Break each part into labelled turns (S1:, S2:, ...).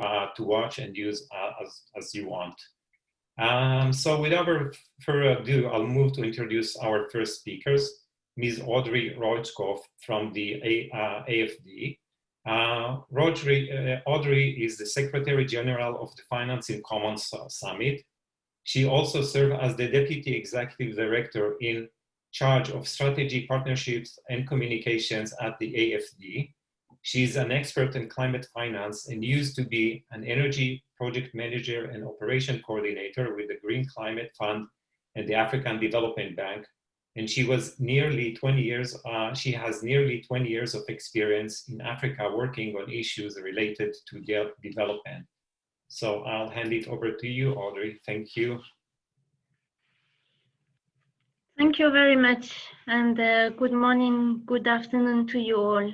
S1: uh, to watch and use uh, as, as you want. Um, so without further ado, I'll move to introduce our first speakers, Ms. Audrey Rojkoff from the A, uh, AFD. Uh, Audrey, uh, Audrey is the Secretary General of the Finance in Commons Summit. She also served as the Deputy Executive Director in charge of strategy, partnerships, and communications at the AFD. She's an expert in climate finance and used to be an energy project manager and operation coordinator with the Green Climate Fund and the African Development Bank. And she was nearly 20 years, uh, she has nearly 20 years of experience in Africa working on issues related to de development. So I'll hand it over to you, Audrey. Thank you.
S2: Thank you very much. And uh, good morning, good afternoon to you all.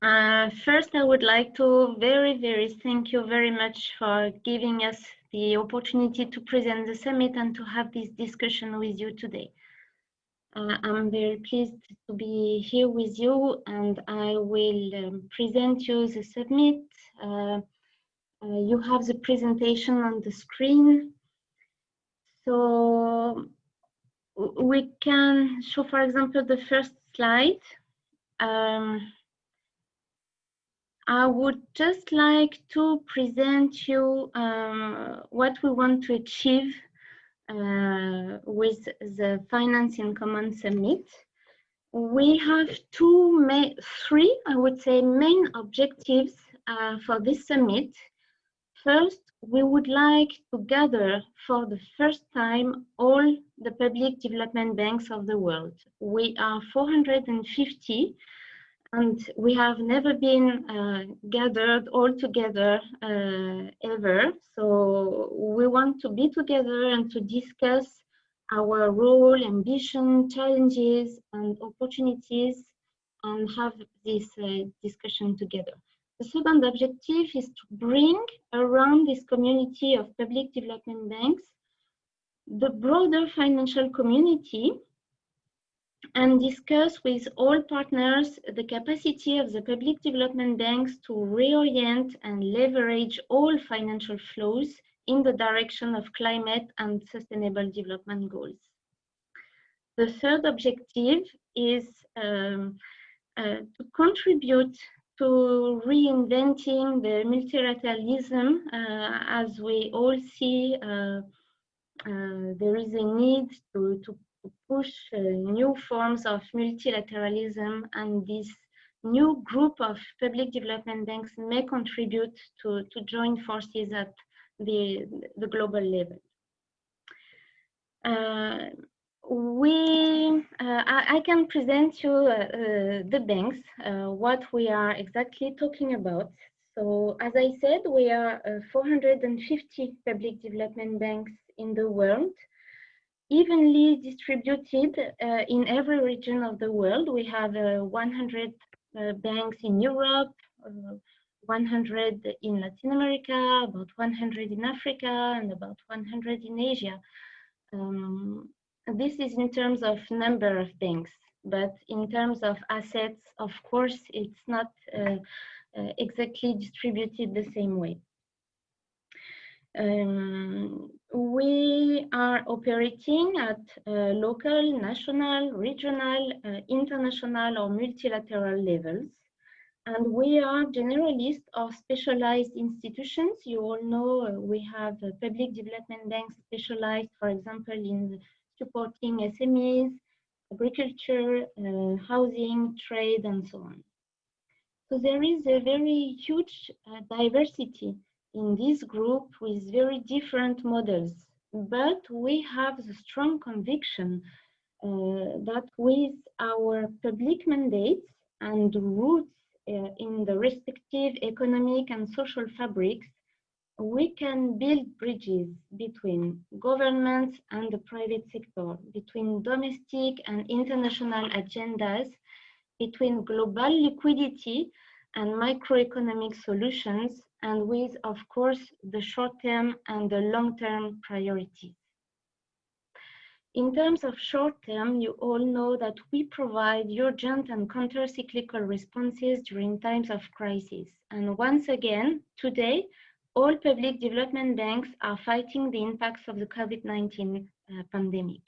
S2: Uh, first, I would like to very, very thank you very much for giving us the opportunity to present the summit and to have this discussion with you today. Uh, I'm very pleased to be here with you and I will um, present you the summit. Uh, uh you have the presentation on the screen. So we can show, for example, the first slide. Um, I would just like to present you um, what we want to achieve uh, with the Finance in Common Summit. We have two, three, I would say, main objectives uh, for this summit. First, we would like to gather for the first time all the public development banks of the world. We are 450 and we have never been uh, gathered all together uh, ever. So we want to be together and to discuss our role, ambition, challenges, and opportunities, and have this uh, discussion together. The second objective is to bring around this community of public development banks the broader financial community and discuss with all partners the capacity of the public development banks to reorient and leverage all financial flows in the direction of climate and sustainable development goals. The third objective is um, uh, to contribute to reinventing the multilateralism uh, as we all see uh, uh there is a need to, to push uh, new forms of multilateralism and this new group of public development banks may contribute to, to join forces at the, the global level. Uh, we, uh, I, I, can present you uh, uh the banks, uh, what we are exactly talking about. So as I said, we are 450 public development banks in the world evenly distributed uh, in every region of the world. We have uh, 100 uh, banks in Europe, uh, 100 in Latin America, about 100 in Africa, and about 100 in Asia. Um, this is in terms of number of banks, but in terms of assets, of course, it's not uh, uh, exactly distributed the same way. Um, we are operating at uh, local, national, regional, uh, international or multilateral levels. And we are generalist or specialized institutions. You all know uh, we have public development banks specialized, for example, in supporting SMEs, agriculture, uh, housing, trade, and so on. So there is a very huge uh, diversity in this group with very different models. But we have the strong conviction uh, that with our public mandates and roots uh, in the respective economic and social fabrics, we can build bridges between governments and the private sector, between domestic and international agendas, between global liquidity and microeconomic solutions, and with, of course, the short-term and the long-term priorities. In terms of short term, you all know that we provide urgent and counter-cyclical responses during times of crisis. And once again, today, all public development banks are fighting the impacts of the COVID-19 uh, pandemic.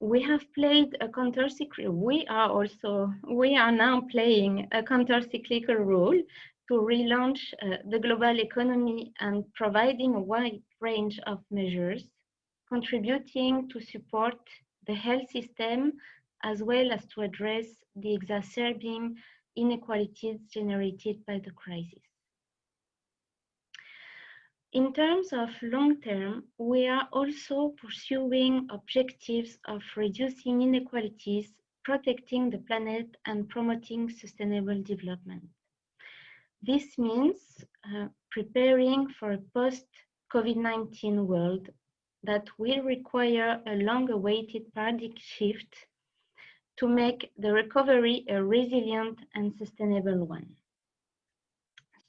S2: We have played a counter-cyclical, we are also, we are now playing a counter-cyclical role to relaunch uh, the global economy and providing a wide range of measures, contributing to support the health system as well as to address the exacerbating inequalities generated by the crisis. In terms of long term, we are also pursuing objectives of reducing inequalities, protecting the planet, and promoting sustainable development. This means uh, preparing for a post-COVID-19 world that will require a long-awaited paradigm shift to make the recovery a resilient and sustainable one.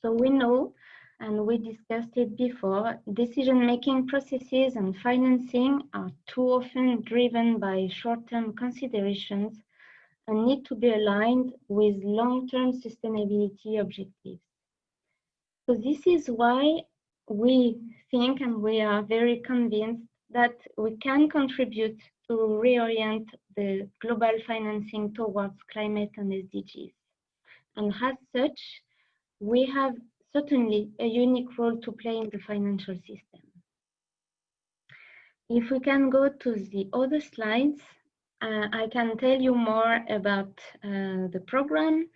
S2: So we know, and we discussed it before, decision-making processes and financing are too often driven by short-term considerations and need to be aligned with long-term sustainability objectives. So this is why we think and we are very convinced that we can contribute to reorient the global financing towards climate and SDGs. And as such, we have certainly a unique role to play in the financial system. If we can go to the other slides, uh, I can tell you more about uh, the program.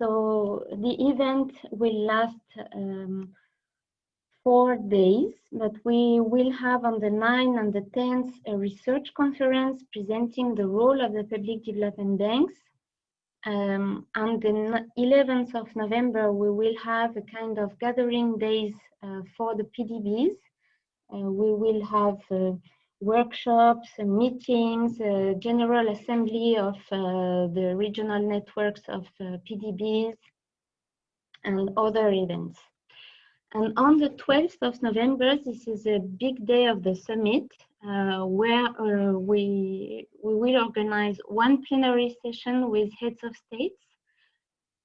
S2: So the event will last um, four days, but we will have on the 9th and the 10th a research conference presenting the role of the public development banks. Um, on the 11th of November, we will have a kind of gathering days uh, for the PDBs. Uh, we will have uh, workshops, meetings, general assembly of uh, the regional networks of uh, PDBs, and other events. And on the 12th of November, this is a big day of the summit, uh, where uh, we, we will organize one plenary session with heads of states,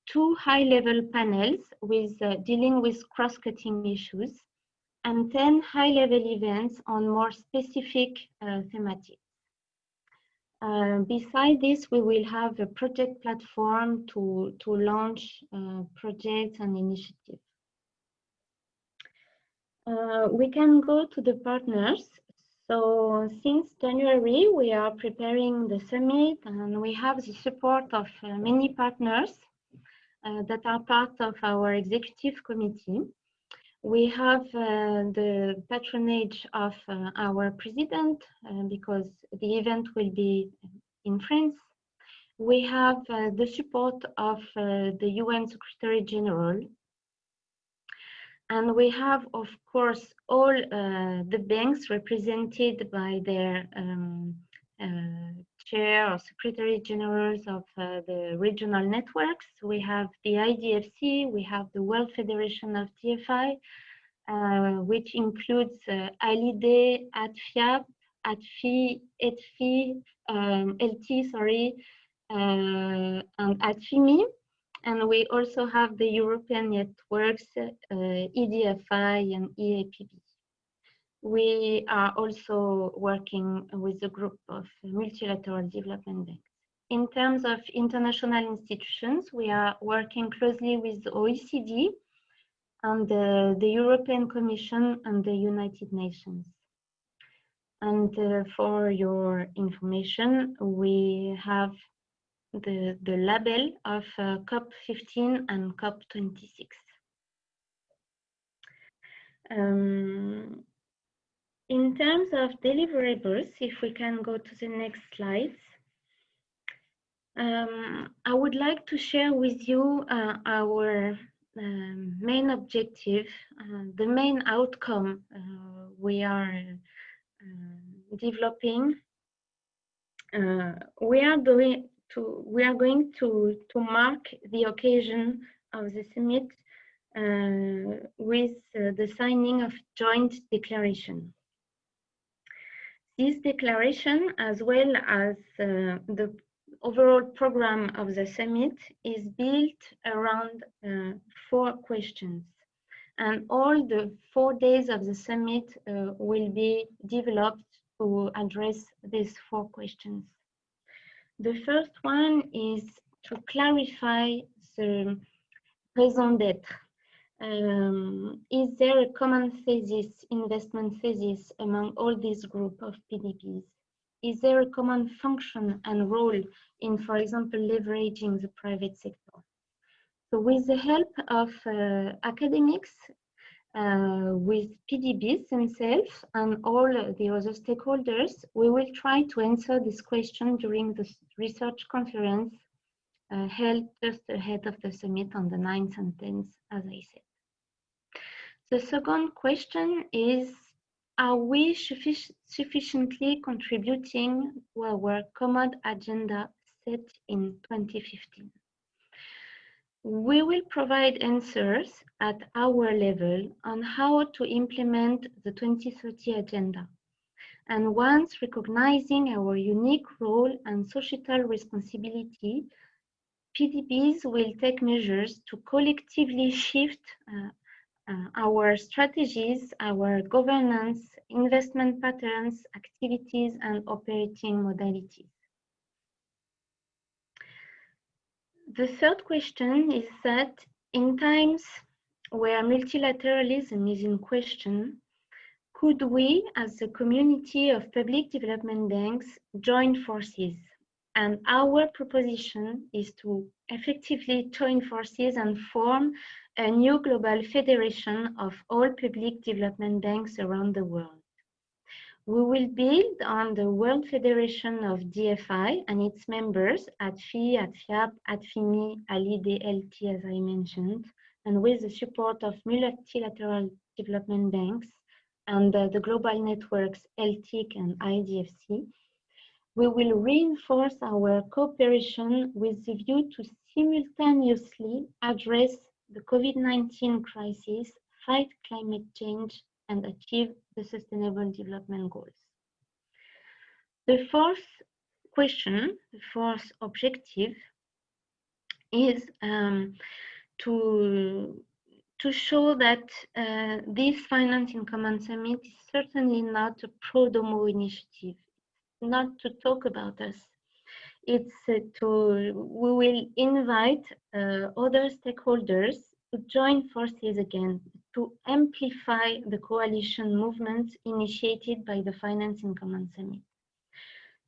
S2: two high-level panels with uh, dealing with cross-cutting issues, and 10 high-level events on more specific uh, thematics. Uh, beside this, we will have a project platform to, to launch uh, projects and initiatives. Uh, we can go to the partners. So since January, we are preparing the summit and we have the support of uh, many partners uh, that are part of our executive committee. We have uh, the patronage of uh, our president uh, because the event will be in France. We have uh, the support of the UN Secretary General. And we have, of course, all uh, the banks represented by their um, chair or secretary generals of uh, the regional networks. We have the IDFC, we have the World Federation of DFI, uh, which includes uh, ALIDE, ADFIAP, ATFI, ETFI, um, LT, sorry, uh, and ADFIMI. And we also have the European networks, uh, EDFI and EAPB we are also working with a group of multilateral development banks. In terms of international institutions, we are working closely with OECD and the, the European Commission and the United Nations. And uh, for your information, we have the, the label of uh, COP15 and COP26. Um, in terms of deliverables, if we can go to the next slide, um, I would like to share with you uh, our um, main objective, uh, the main outcome uh, we are uh, developing. Uh, we are going to we are going to to mark the occasion of the summit uh, with the signing of joint declaration. This declaration, as well as uh, the overall program of the summit, is built around uh, four questions. And all the four days of the summit uh, will be developed to address these four questions. The first one is to clarify the raison d'être. Um, is there a common thesis, investment thesis among all this group of PDBs? Is there a common function and role in, for example, leveraging the private sector? So with the help of uh, academics, uh, with PDBs themselves and all the other stakeholders, we will try to answer this question during the research conference uh, held just ahead of the summit on the 9th and 10th, as I said. The second question is, are we suffic sufficiently contributing to our common agenda set in 2015? We will provide answers at our level on how to implement the 2030 agenda. And once recognizing our unique role and societal responsibility, PDBs will take measures to collectively shift uh, uh, our strategies, our governance, investment patterns, activities, and operating modalities. The third question is that in times where multilateralism is in question, could we, as a community of public development banks, join forces and our proposition is to effectively join forces and form a new global federation of all public development banks around the world. We will build on the World Federation of DFI and its members at FI, at FIAP, at FIMI, ALI-DLT, as I mentioned, and with the support of multilateral development banks and uh, the global networks LTIC and IDFC, we will reinforce our cooperation with the view to simultaneously address the COVID-19 crisis, fight climate change, and achieve the Sustainable Development Goals. The fourth question, the fourth objective, is um, to, to show that uh, this Finance in Common Summit is certainly not a pro-domo initiative not to talk about us. It's uh, to, we will invite uh, other stakeholders to join forces again to amplify the coalition movement initiated by the Finance in Common Summit.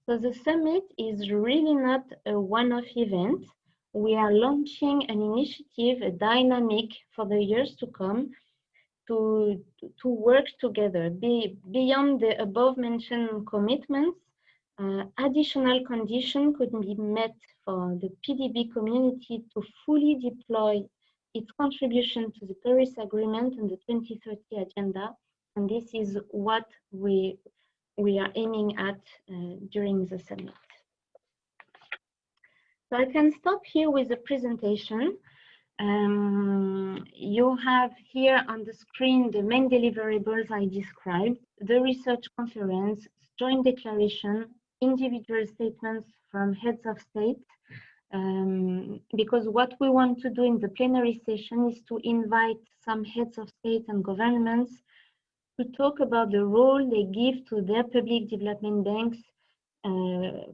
S2: So the summit is really not a one-off event. We are launching an initiative, a dynamic for the years to come to, to work together. Be, beyond the above mentioned commitments, uh, additional condition could be met for the PDB community to fully deploy its contribution to the Paris Agreement and the 2030 Agenda. And this is what we, we are aiming at uh, during the summit. So I can stop here with the presentation. Um, you have here on the screen the main deliverables I described, the research conference, joint declaration, individual statements from heads of state um, because what we want to do in the plenary session is to invite some heads of state and governments to talk about the role they give to their public development banks uh,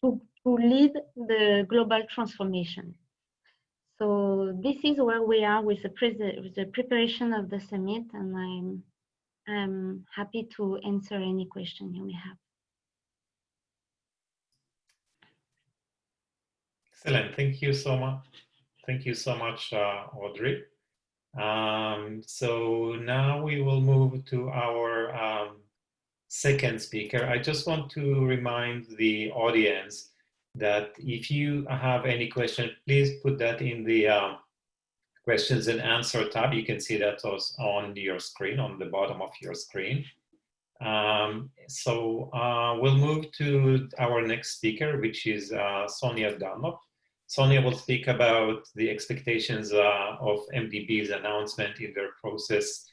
S2: to, to lead the global transformation. So this is where we are with the, with the preparation of the summit and I'm, I'm happy to answer any question you may have.
S1: Excellent. Thank you so much. Thank you so much, uh, Audrey. Um, so now we will move to our um, second speaker. I just want to remind the audience that if you have any question, please put that in the uh, questions and answer tab. You can see that on your screen, on the bottom of your screen. Um, so uh, we'll move to our next speaker, which is uh, Sonia Dunlop. Sonia will speak about the expectations uh, of MDB's announcement in their process,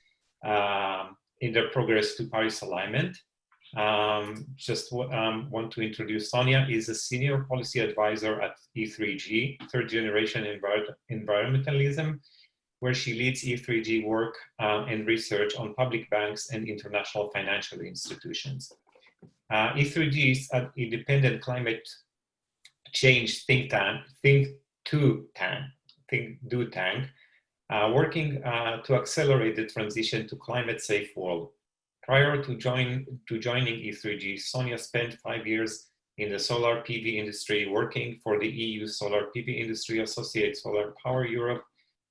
S1: um, in their progress to Paris alignment. Um, just um, want to introduce Sonia is a senior policy advisor at E3G, third generation envir environmentalism, where she leads E3G work uh, and research on public banks and international financial institutions. Uh, E3G is an independent climate change think tank, think to tank, think do tank, uh, working uh, to accelerate the transition to climate safe world. Prior to, join, to joining E3G, Sonia spent five years in the solar PV industry working for the EU Solar PV Industry Associate Solar Power Europe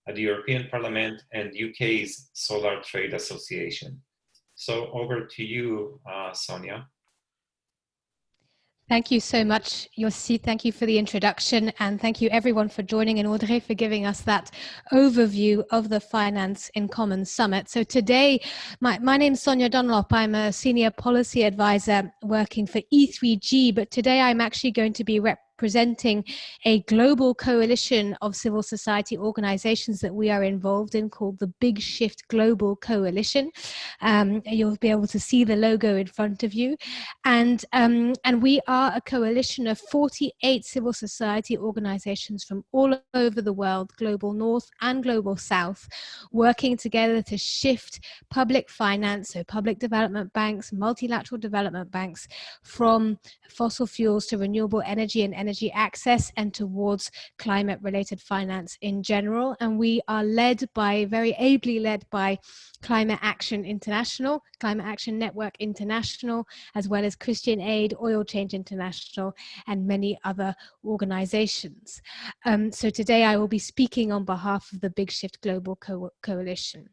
S1: at the European Parliament and UK's Solar Trade Association. So over to you, uh, Sonia.
S3: Thank you so much, Yossi. Thank you for the introduction and thank you everyone for joining and Audrey for giving us that overview of the Finance in Common Summit. So today, my, my name is Sonia Dunlop. I'm a senior policy advisor working for E3G, but today I'm actually going to be rep presenting a global coalition of civil society organizations that we are involved in called the Big Shift Global Coalition. Um, you'll be able to see the logo in front of you. And, um, and we are a coalition of 48 civil society organizations from all over the world, global north and global south, working together to shift public finance, so public development banks, multilateral development banks, from fossil fuels to renewable energy and energy energy access and towards climate related finance in general. And we are led by, very ably led by Climate Action International, Climate Action Network International, as well as Christian Aid, Oil Change International, and many other organizations. Um, so today I will be speaking on behalf of the Big Shift Global Co Coalition.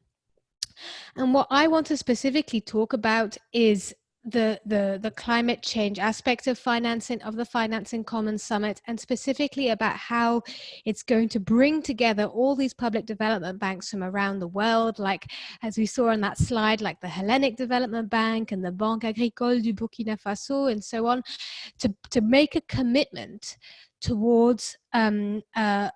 S3: And what I want to specifically talk about is the, the, the climate change aspect of financing of the Financing in Commons Summit and specifically about how it's going to bring together all these public development banks from around the world, like as we saw on that slide, like the Hellenic Development Bank and the Banque Agricole du Burkina Faso and so on, to, to make a commitment towards um, uh,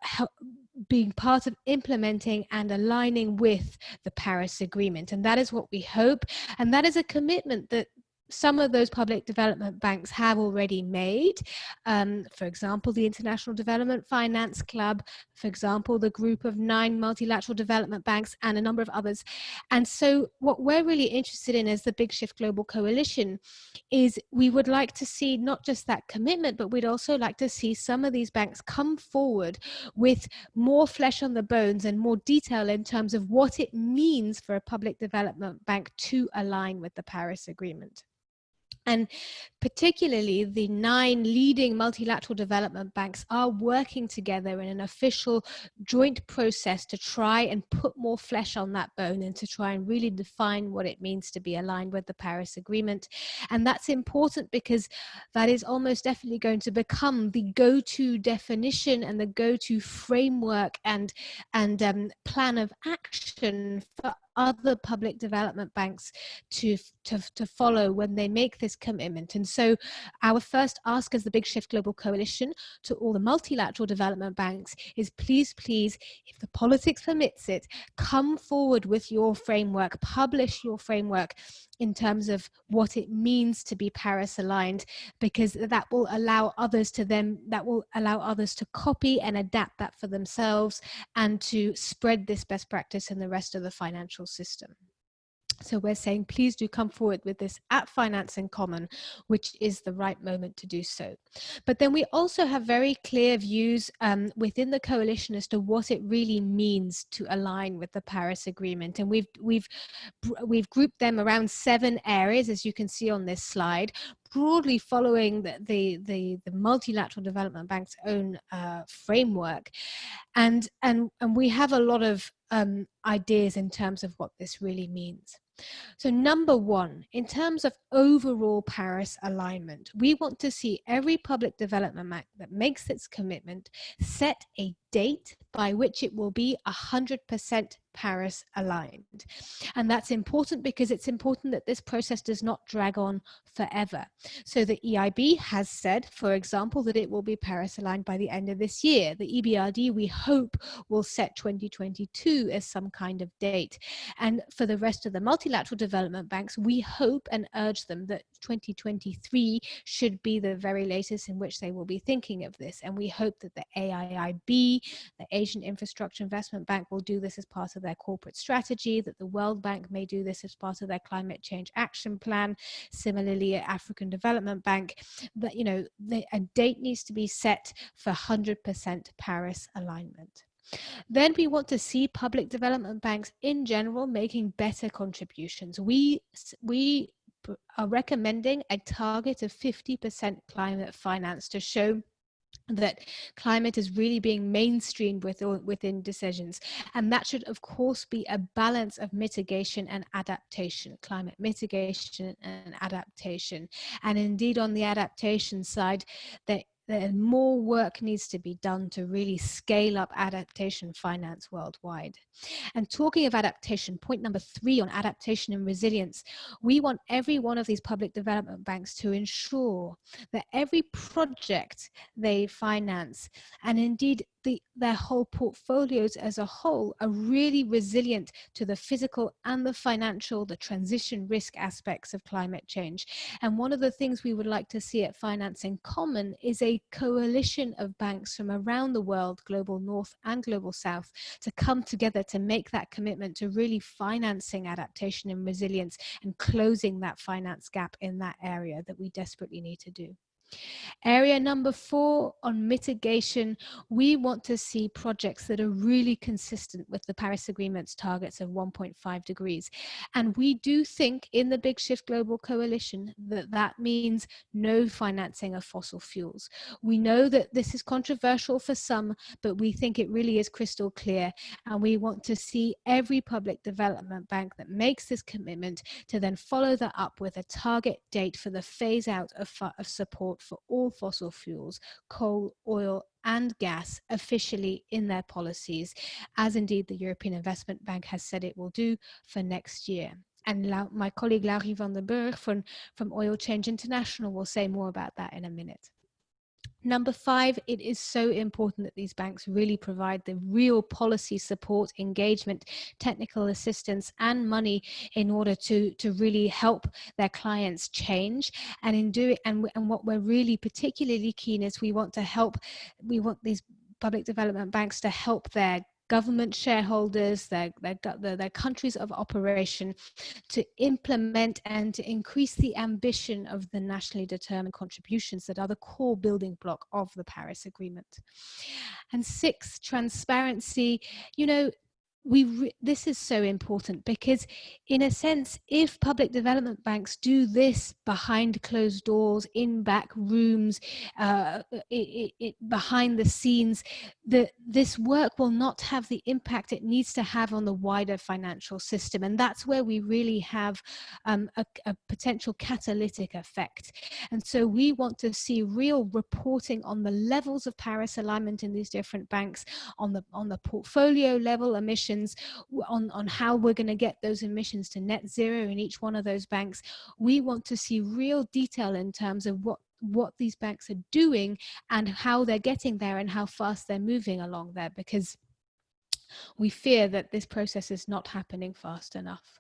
S3: being part of implementing and aligning with the Paris Agreement. And that is what we hope. And that is a commitment that some of those public development banks have already made. Um, for example, the International Development Finance Club, for example, the group of nine multilateral development banks and a number of others. And so what we're really interested in as the Big Shift Global Coalition is we would like to see not just that commitment, but we'd also like to see some of these banks come forward with more flesh on the bones and more detail in terms of what it means for a public development bank to align with the Paris Agreement. And particularly the nine leading multilateral development banks are working together in an official joint process to try and put more flesh on that bone and to try and really define what it means to be aligned with the Paris Agreement. And that's important because that is almost definitely going to become the go-to definition and the go-to framework and, and um, plan of action for other public development banks to, to, to follow when they make this commitment. And so our first ask as the Big Shift Global Coalition to all the multilateral development banks is please, please, if the politics permits it, come forward with your framework, publish your framework in terms of what it means to be Paris aligned, because that will allow others to them, that will allow others to copy and adapt that for themselves and to spread this best practice in the rest of the financial system. So we're saying, please do come forward with this at Finance in Common, which is the right moment to do so. But then we also have very clear views um, within the coalition as to what it really means to align with the Paris Agreement. And we've, we've, we've grouped them around seven areas, as you can see on this slide, broadly following the, the, the, the multilateral development bank's own uh, framework. And, and, and we have a lot of um, ideas in terms of what this really means. So number one, in terms of overall Paris alignment, we want to see every public development act that makes its commitment set a date by which it will be 100% Paris aligned. And that's important because it's important that this process does not drag on forever. So the EIB has said, for example, that it will be Paris aligned by the end of this year. The EBRD, we hope, will set 2022 2022 as some kind of date. And for the rest of the multilateral development banks, we hope and urge them that 2023 should be the very latest in which they will be thinking of this. And we hope that the AIIB, the Asian Infrastructure Investment Bank, will do this as part of their corporate strategy, that the World Bank may do this as part of their climate change action plan. Similarly, African Development Bank, that, you know, the, a date needs to be set for 100% Paris alignment. Then we want to see public development banks in general making better contributions. We, we are recommending a target of 50% climate finance to show that climate is really being mainstreamed with, within decisions. And that should, of course, be a balance of mitigation and adaptation, climate mitigation and adaptation. And indeed, on the adaptation side, that that more work needs to be done to really scale up adaptation finance worldwide. And talking of adaptation, point number three on adaptation and resilience, we want every one of these public development banks to ensure that every project they finance, and indeed the, their whole portfolios as a whole are really resilient to the physical and the financial, the transition risk aspects of climate change. And one of the things we would like to see at Finance in Common is a coalition of banks from around the world, Global North and Global South, to come together to make that commitment to really financing adaptation and resilience and closing that finance gap in that area that we desperately need to do. Area number four on mitigation, we want to see projects that are really consistent with the Paris Agreement's targets of 1.5 degrees. And we do think in the Big Shift Global Coalition that that means no financing of fossil fuels. We know that this is controversial for some, but we think it really is crystal clear. And we want to see every public development bank that makes this commitment to then follow that up with a target date for the phase out of, of support for all fossil fuels, coal, oil and gas officially in their policies, as indeed the European Investment Bank has said it will do for next year. And my colleague Laurie van der Burg from, from Oil Change International will say more about that in a minute. Number five, it is so important that these banks really provide the real policy support, engagement, technical assistance and money in order to, to really help their clients change. And in doing, and, and what we're really particularly keen is we want to help, we want these public development banks to help their government shareholders, their, their, their, countries of operation to implement and to increase the ambition of the nationally determined contributions that are the core building block of the Paris Agreement. And six, transparency. You know, we this is so important because in a sense if public development banks do this behind closed doors in back rooms uh, it, it, behind the scenes that this work will not have the impact it needs to have on the wider financial system. And that's where we really have um, a, a potential catalytic effect. And so we want to see real reporting on the levels of paris alignment in these different banks on the on the portfolio level emissions on, on how we're going to get those emissions to net zero in each one of those banks. We want to see real detail in terms of what what these banks are doing and how they're getting there and how fast they're moving along there because we fear that this process is not happening fast enough.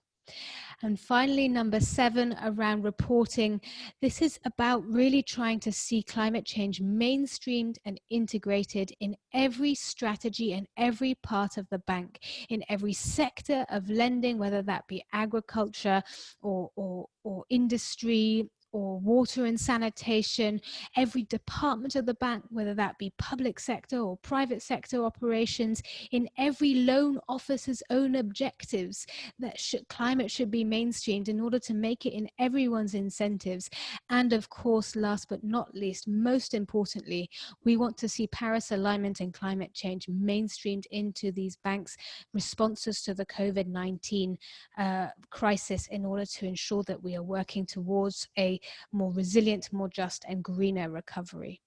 S3: And finally, number seven, around reporting. This is about really trying to see climate change mainstreamed and integrated in every strategy and every part of the bank, in every sector of lending, whether that be agriculture or, or, or industry or water and sanitation, every department of the bank, whether that be public sector or private sector operations, in every loan officer's own objectives that should, climate should be mainstreamed in order to make it in everyone's incentives. And of course, last but not least, most importantly, we want to see Paris alignment and climate change mainstreamed into these banks' responses to the COVID-19 uh, crisis in order to ensure that we are working towards a more resilient, more just and greener recovery.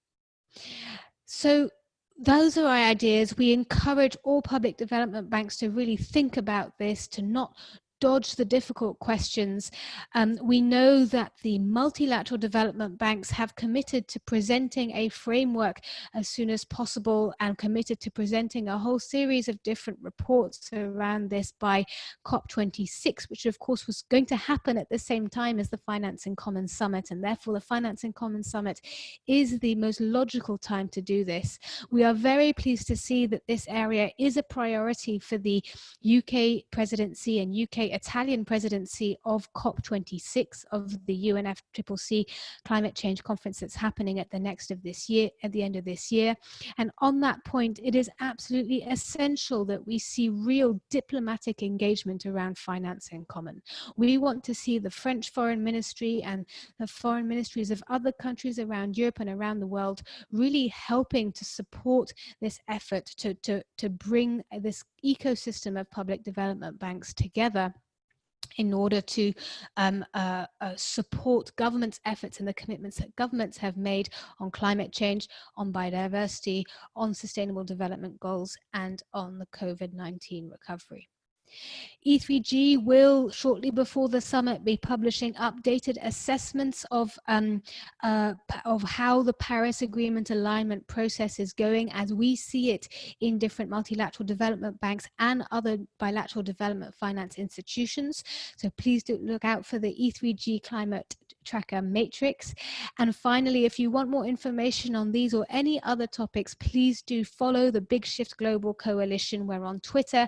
S3: So those are our ideas. We encourage all public development banks to really think about this, to not dodge the difficult questions. Um, we know that the multilateral development banks have committed to presenting a framework as soon as possible and committed to presenting a whole series of different reports around this by COP26, which of course was going to happen at the same time as the Finance in Common Summit. And therefore the Finance in Common Summit is the most logical time to do this. We are very pleased to see that this area is a priority for the UK presidency and UK Italian presidency of COP26 of the UNFCCC climate change conference that's happening at the next of this year, at the end of this year. And on that point, it is absolutely essential that we see real diplomatic engagement around finance in common. We want to see the French foreign ministry and the foreign ministries of other countries around Europe and around the world really helping to support this effort to, to, to bring this ecosystem of public development banks together in order to um, uh, uh, support government's efforts and the commitments that governments have made on climate change, on biodiversity, on sustainable development goals, and on the COVID-19 recovery. E3G will shortly before the summit be publishing updated assessments of um, uh, of how the Paris Agreement alignment process is going as we see it in different multilateral development banks and other bilateral development finance institutions. So please do look out for the E3G climate tracker matrix. And finally, if you want more information on these or any other topics, please do follow the Big Shift Global Coalition. We're on Twitter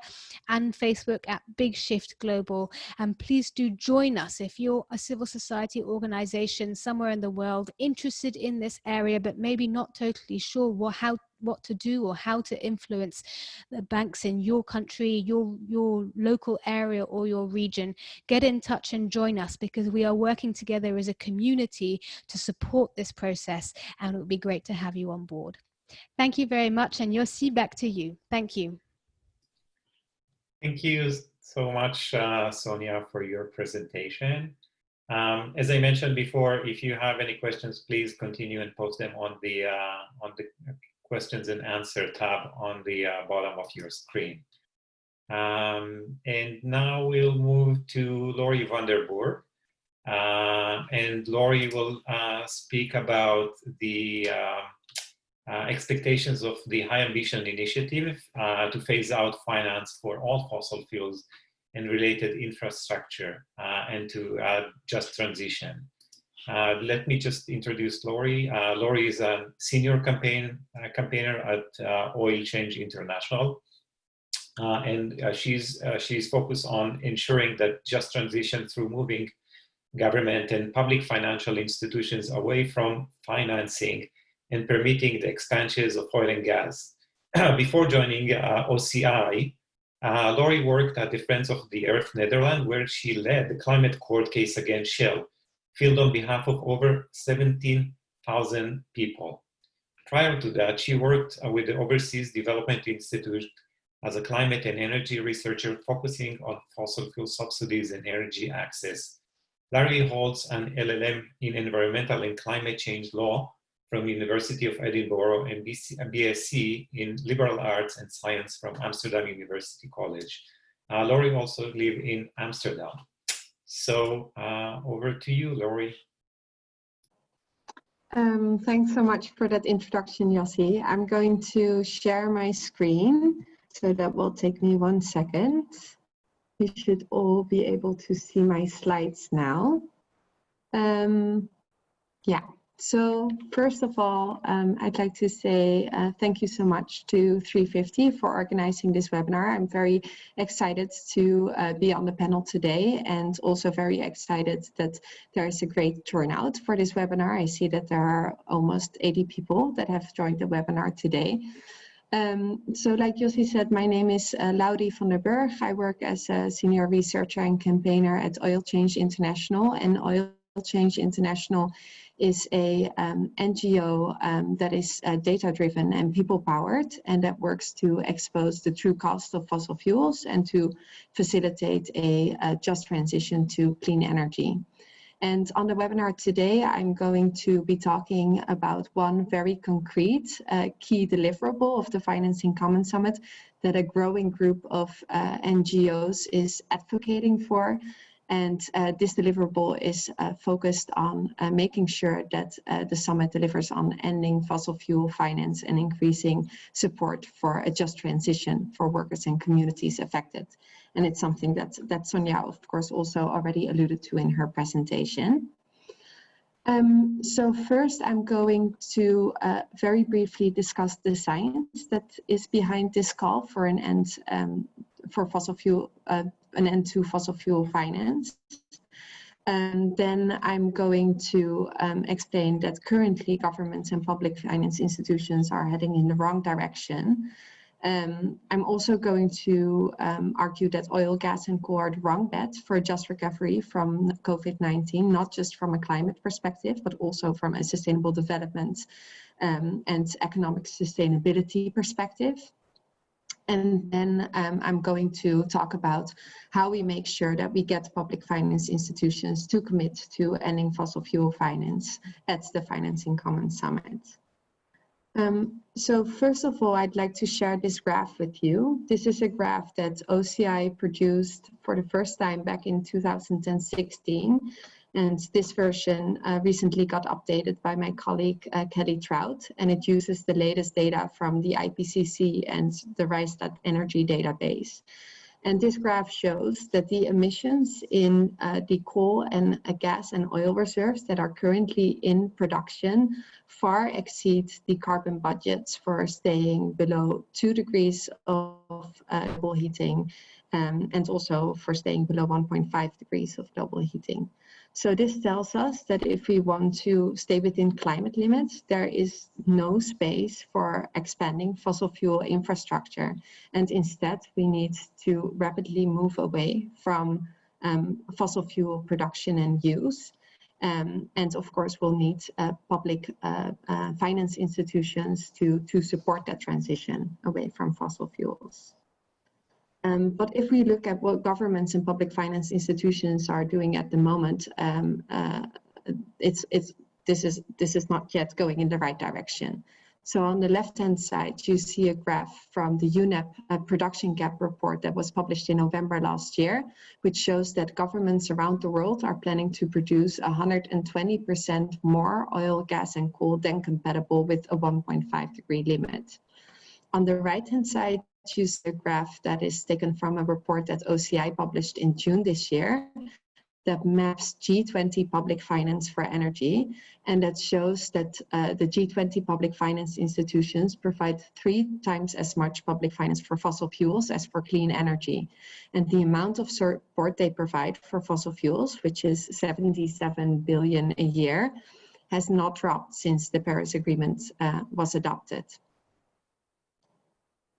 S3: and Facebook at Big Shift Global. And please do join us if you're a civil society organization somewhere in the world interested in this area, but maybe not totally sure what, how what to do or how to influence the banks in your country, your, your local area or your region, get in touch and join us because we are working together as a community to support this process and it would be great to have you on board. Thank you very much and Yossi, back to you. Thank you.
S1: Thank you so much, uh, Sonia, for your presentation. Um, as I mentioned before, if you have any questions, please continue and post them on the uh, on the questions and answer tab on the uh, bottom of your screen. Um, and now we'll move to Laurie van der Burg. Uh, and Laurie will uh, speak about the uh, uh, expectations of the High Ambition Initiative uh, to phase out finance for all fossil fuels and related infrastructure and to just transition. Uh, let me just introduce Laurie. Uh, Laurie is a senior campaign uh, campaigner at uh, Oil Change International, uh, and uh, she's she's focused on ensuring that just transition through moving government and public financial institutions away from financing and permitting the expansions of oil and gas. Before joining OCI, Laurie worked at the Friends of the Earth Netherlands, where she led the climate court case against Shell filled on behalf of over 17,000 people. Prior to that, she worked uh, with the Overseas Development Institute as a climate and energy researcher focusing on fossil fuel subsidies and energy access. Laurie holds an LLM in environmental and climate change law from University of Edinburgh and BSc in liberal arts and science from Amsterdam University College. Uh, Laurie also live in Amsterdam. So uh, over to you, Laurie.
S4: Um, thanks so much for that introduction, Yossi. I'm going to share my screen, so that will take me one second. You should all be able to see my slides now. Um, yeah, so first of all, um, I'd like to say uh, thank you so much to 350 for organizing this webinar. I'm very excited to uh, be on the panel today and also very excited that there is a great turnout for this webinar. I see that there are almost 80 people that have joined the webinar today. Um, so like Yossi said, my name is uh, Laurie van der Burg. I work as a senior researcher and campaigner at Oil Change International and Oil Change International is a um, NGO um, that is uh, data driven and people powered and that works to expose the true cost of fossil fuels and to facilitate a, a just transition to clean energy. And on the webinar today, I'm going to be talking about one very concrete uh, key deliverable of the Financing in Common Summit that a growing group of uh, NGOs is advocating for. And uh, this deliverable is uh, focused on uh, making sure that uh, the summit delivers on ending fossil fuel finance and increasing support for a just transition for workers and communities affected. And it's something that, that Sonia, of course, also already alluded to in her presentation. Um, so first, I'm going to uh, very briefly discuss the science that is behind this call for an end um, for fossil fuel uh, an end to fossil fuel finance. And then I'm going to um, explain that currently governments and public finance institutions are heading in the wrong direction. Um, I'm also going to um, argue that oil, gas and coal are the wrong bet for a just recovery from COVID-19, not just from a climate perspective, but also from a sustainable development um, and economic sustainability perspective. And then um, I'm going to talk about how we make sure that we get public finance institutions to commit to ending fossil fuel finance at the Financing in Common Summit. Um, so first of all, I'd like to share this graph with you. This is a graph that OCI produced for the first time back in 2016 and this version uh, recently got updated by my colleague uh, Kelly Trout, and it uses the latest data from the IPCC and the Rystad Energy database. And this graph shows that the emissions in uh, the coal and uh, gas and oil reserves that are currently in production far exceed the carbon budgets for staying below two degrees of uh, global heating um, and also for staying below 1.5 degrees of global heating. So this tells us that if we want to stay within climate limits, there is no space for expanding fossil fuel infrastructure. And instead, we need to rapidly move away from um, fossil fuel production and use. Um, and of course, we'll need uh, public uh, uh, finance institutions to, to support that transition away from fossil fuels. Um, but if we look at what governments and public finance institutions are doing at the moment, um, uh, it's, it's, this, is, this is not yet going in the right direction. So on the left-hand side, you see a graph from the UNEP uh, production gap report that was published in November last year, which shows that governments around the world are planning to produce 120% more oil, gas and coal than compatible with a 1.5 degree limit. On the right-hand side, choose a graph that is taken from a report that OCI published in June this year that maps G20 public finance for energy and that shows that uh, the G20 public finance institutions provide three times as much public finance for fossil fuels as for clean energy. And the amount of support they provide for fossil fuels, which is 77 billion a year, has not dropped since the Paris Agreement uh, was adopted.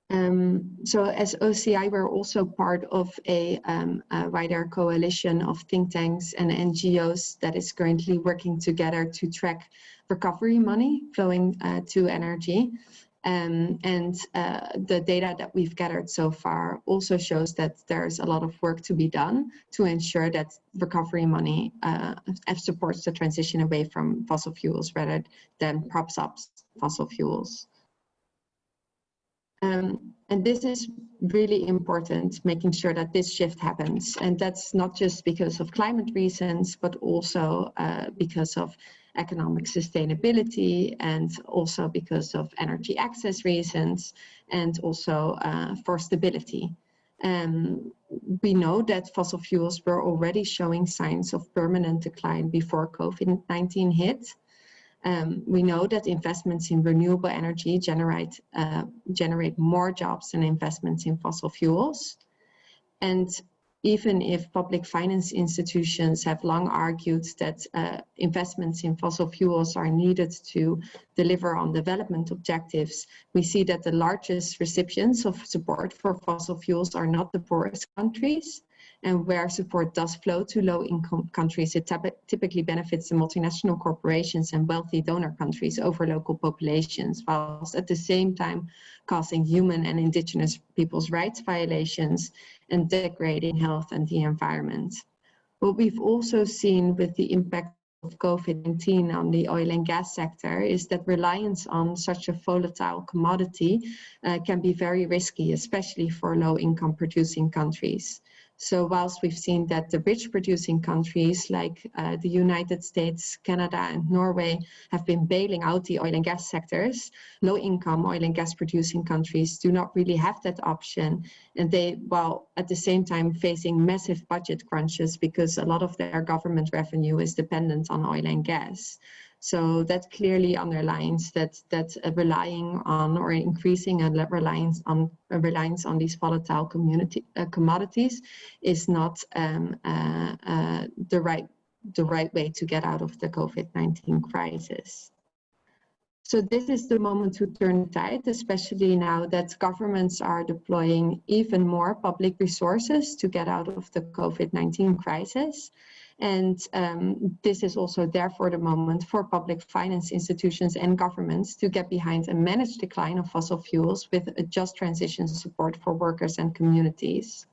S4: Um, so as OCI, we're also part of a, um, a, wider coalition of think tanks and NGOs that is currently working together to track recovery money flowing uh, to energy. Um, and uh, the data that we've gathered so far also shows that there's a lot of work to be done to ensure that recovery money uh, supports the transition away from fossil fuels rather than props up fossil fuels. Um, and this is really important, making sure that this shift happens. And that's not just because of climate reasons, but also uh, because of economic sustainability and also because of energy access reasons and also uh, for stability. Um, we know that fossil fuels were already showing signs of permanent decline before COVID-19 hit. Um, we know that investments in renewable energy generate, uh, generate more jobs than investments in fossil fuels. And even if public finance institutions have long argued that uh, investments in fossil fuels are needed to deliver on development objectives, we see that the largest recipients of support for fossil fuels are not the poorest countries, and where support does flow to low-income countries, it typically benefits the multinational corporations and wealthy donor countries over local populations, whilst at the same time causing human and indigenous people's rights violations and degrading health and the environment. What we've also seen with the impact of COVID-19 on the oil and gas sector is that reliance on such a volatile commodity uh, can be very risky, especially for low income producing countries. So whilst we've seen that the rich producing countries like uh, the United States, Canada and Norway have been bailing out the oil and gas sectors, low income oil and gas producing countries do not really have that option. And they, while at the same time facing massive budget crunches because a lot of their government revenue is dependent on oil and gas. So that clearly underlines that that relying on or increasing a reliance on a reliance on these volatile community uh, commodities is not um, uh, uh, the right the right way to get out of the COVID-19 crisis. So this is the moment to turn tide, especially now that governments are deploying even more public resources to get out of the COVID-19 crisis. And um, this is also therefore the moment for public finance institutions and governments to get behind a managed decline of fossil fuels with a just transition support for workers and communities.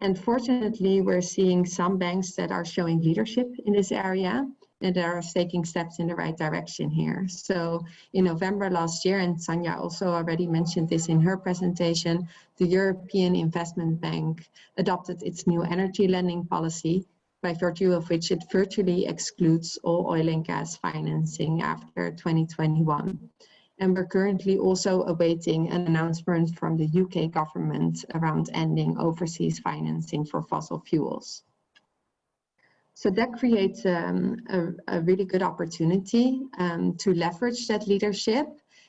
S4: And fortunately, we're seeing some banks that are showing leadership in this area and are taking steps in the right direction here. So in November last year, and Sanja also already mentioned this in her presentation, the European Investment Bank adopted its new energy lending policy by virtue of which it virtually excludes all oil and gas financing after 2021. And we're currently also awaiting an announcement from the UK government around ending overseas financing for fossil fuels. So that creates um, a, a, really good opportunity um, to leverage that leadership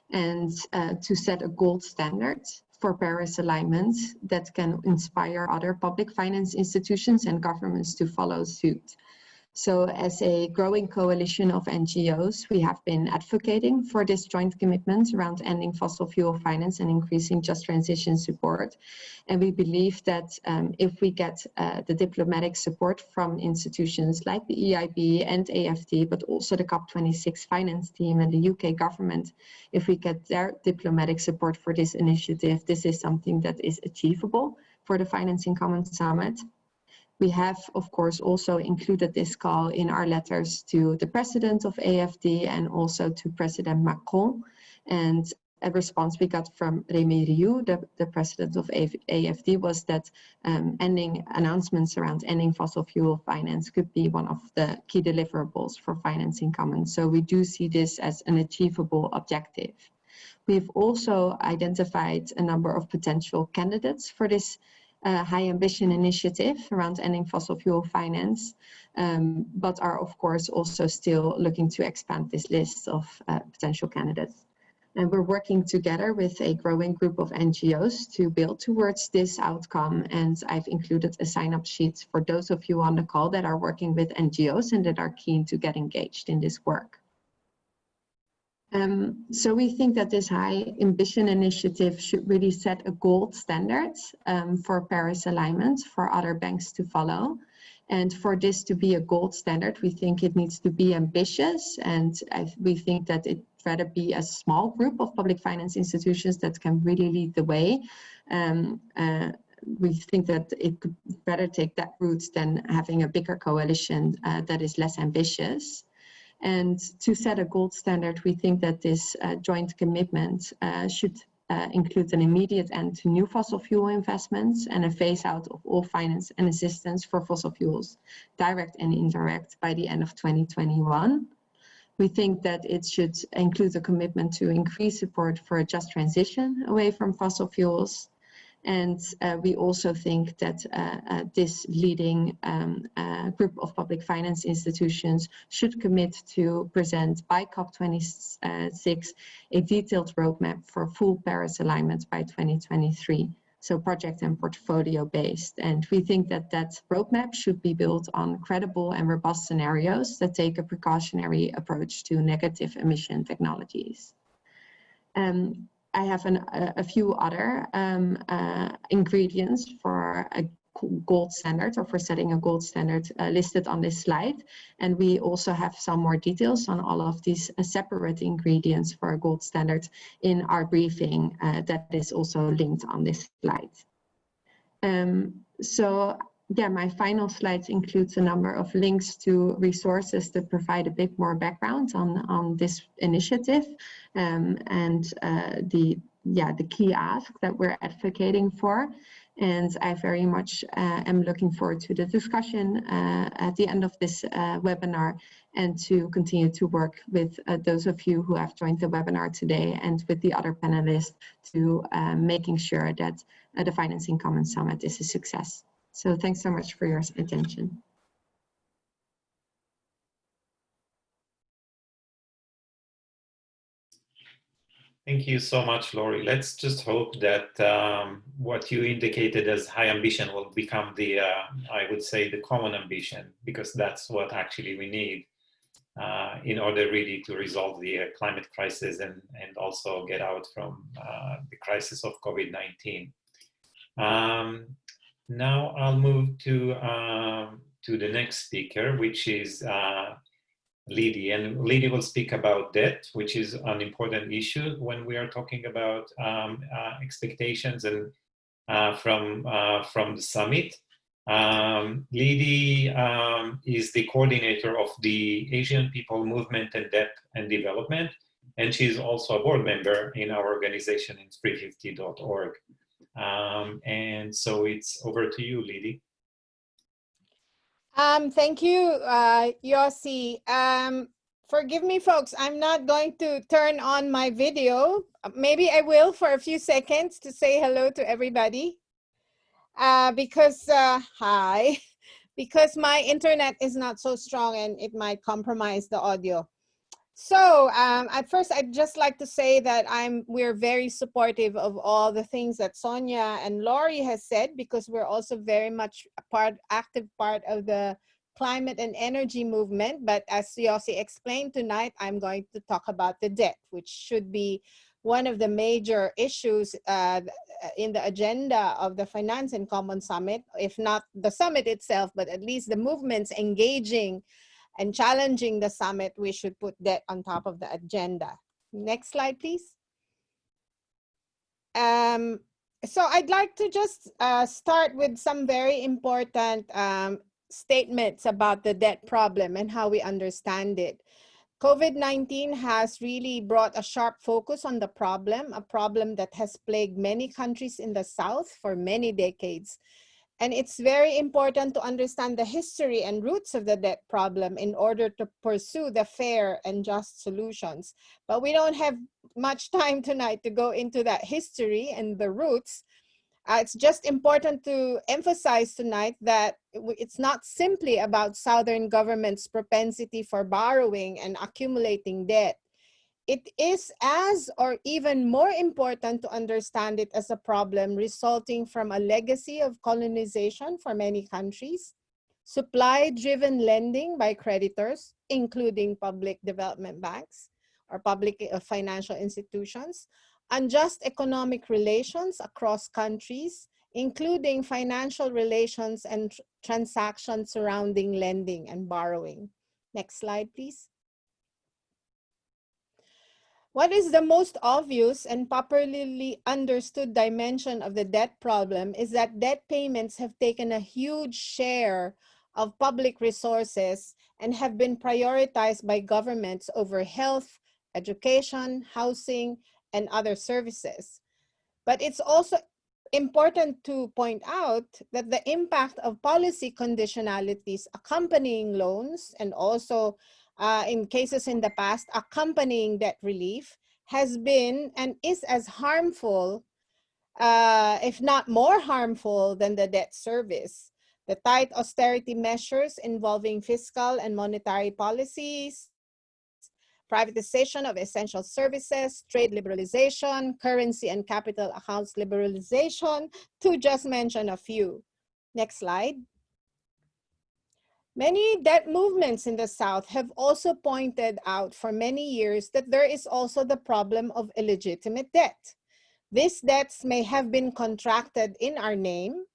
S4: and uh, to set a gold standard for Paris alignment that can inspire other public finance institutions and governments to follow suit. So as a growing coalition of NGOs, we have been advocating for this joint commitment around ending fossil fuel finance and increasing just transition support. And we believe that um, if we get uh, the diplomatic support from institutions like the EIB and AFD, but also the COP26 finance team and the UK government, if we get their diplomatic support for this initiative, this is something that is achievable for the Financing Commons Summit. We have, of course, also included this call in our letters to the president of AFD and also to President Macron. And a response we got from Remy Rioux, the, the president of AFD, was that um, ending announcements around ending fossil fuel finance could be one of the key deliverables for financing in Common. So we do see this as an achievable objective. We've also identified a number of potential candidates for this uh, high ambition initiative around ending fossil fuel finance, um, but are of course also still looking to expand this list of uh, potential candidates. And we're working together with a growing group of NGOs to build towards this outcome. And I've included a sign-up sheet for those of you on the call that are working with NGOs and that are keen to get engaged in this work. Um, so we think that this high ambition initiative should really set a gold standard um, for Paris alignment for other banks to follow. And for this to be a gold standard, we think it needs to be ambitious. And I, we think that it rather be a small group of public finance institutions that can really lead the way. Um, uh, we think that it could better take that route than having a bigger coalition uh, that is less ambitious. And to set a gold standard, we think that this uh, joint commitment uh, should uh, include an immediate end to new fossil fuel investments and a phase out of all finance and assistance for fossil fuels, direct and indirect, by the end of 2021. We think that it should include a commitment to increase support for a just transition away from fossil fuels, and uh, we also think that uh, uh, this leading um, uh, group of public finance institutions should commit to present by COP26 a detailed roadmap for full Paris alignment by 2023. So project and portfolio based. And we think that that roadmap should be built on credible and robust scenarios that take a precautionary approach to negative emission technologies. Um, I have an, a, a, few other um, uh, ingredients for a gold standard or for setting a gold standard uh, listed on this slide. And we also have some more details on all of these uh, separate ingredients for a gold standard in our briefing uh, that is also linked on this slide. Um, so yeah, my final slides includes a number of links to resources that provide a bit more background on, on this initiative um, and uh, the, yeah, the key ask that we're advocating for. And I very much uh, am looking forward to the discussion uh, at the end of this uh, webinar and to continue to work with uh, those of you who have joined the webinar today and with the other panelists to uh, making sure that the Financing Commons Summit is a success. So thanks so much for your attention.
S1: Thank you so much, Laurie. Let's just hope that um, what you indicated as high ambition will become the, uh, I would say, the common ambition, because that's what actually we need uh, in order really to resolve the uh, climate crisis and, and also get out from uh, the crisis of COVID-19. Um, now I'll move to, um, to the next speaker, which is uh, Lidy, and Lidy will speak about debt, which is an important issue when we are talking about um, uh, expectations and uh, from uh, from the summit. Um, Lidy um, is the coordinator of the Asian People Movement and Debt and Development, and she's also a board member in our organization in 350.org. Um, and so it's over to you, Lidy.
S5: Um, thank you, uh, Yossi. Um, forgive me, folks. I'm not going to turn on my video. Maybe I will for a few seconds to say hello to everybody. Uh, because, uh, hi, because my internet is not so strong and it might compromise the audio. So um, at first, I'd just like to say that I'm we're very supportive of all the things that Sonia and Laurie has said because we're also very much a part, active part of the climate and energy movement. But as Yossi explained tonight, I'm going to talk about the debt, which should be one of the major issues uh, in the agenda of the Finance in Common Summit, if not the summit itself, but at least the movements engaging and challenging the summit, we should put that on top of the agenda. Next slide, please. Um, so I'd like to just uh, start with some very important um, statements about the debt problem and how we understand it. COVID-19 has really brought a sharp focus on the problem, a problem that has plagued many countries in the South for many decades. And it's very important to understand the history and roots of the debt problem in order to pursue the fair and just solutions. But we don't have much time tonight to go into that history and the roots. Uh, it's just important to emphasize tonight that it's not simply about Southern government's propensity for borrowing and accumulating debt it is as or even more important to understand it as a problem resulting from a legacy of colonization for many countries, supply-driven lending by creditors, including public development banks or public uh, financial institutions, unjust economic relations across countries, including financial relations and tr transactions surrounding lending and borrowing. Next slide, please. What is the most obvious and popularly understood dimension of the debt problem is that debt payments have taken a huge share of public resources and have been prioritized by governments over health, education, housing, and other services. But it's also important to point out that the impact of policy conditionalities accompanying loans and also uh, in cases in the past accompanying debt relief has been and is as harmful, uh, if not more harmful than the debt service. The tight austerity measures involving fiscal and monetary policies, privatization of essential services, trade liberalization, currency and capital accounts liberalization, to just mention a few. Next slide. Many debt movements in the South have also pointed out for many years that there is also the problem of illegitimate debt. These debts may have been contracted in our name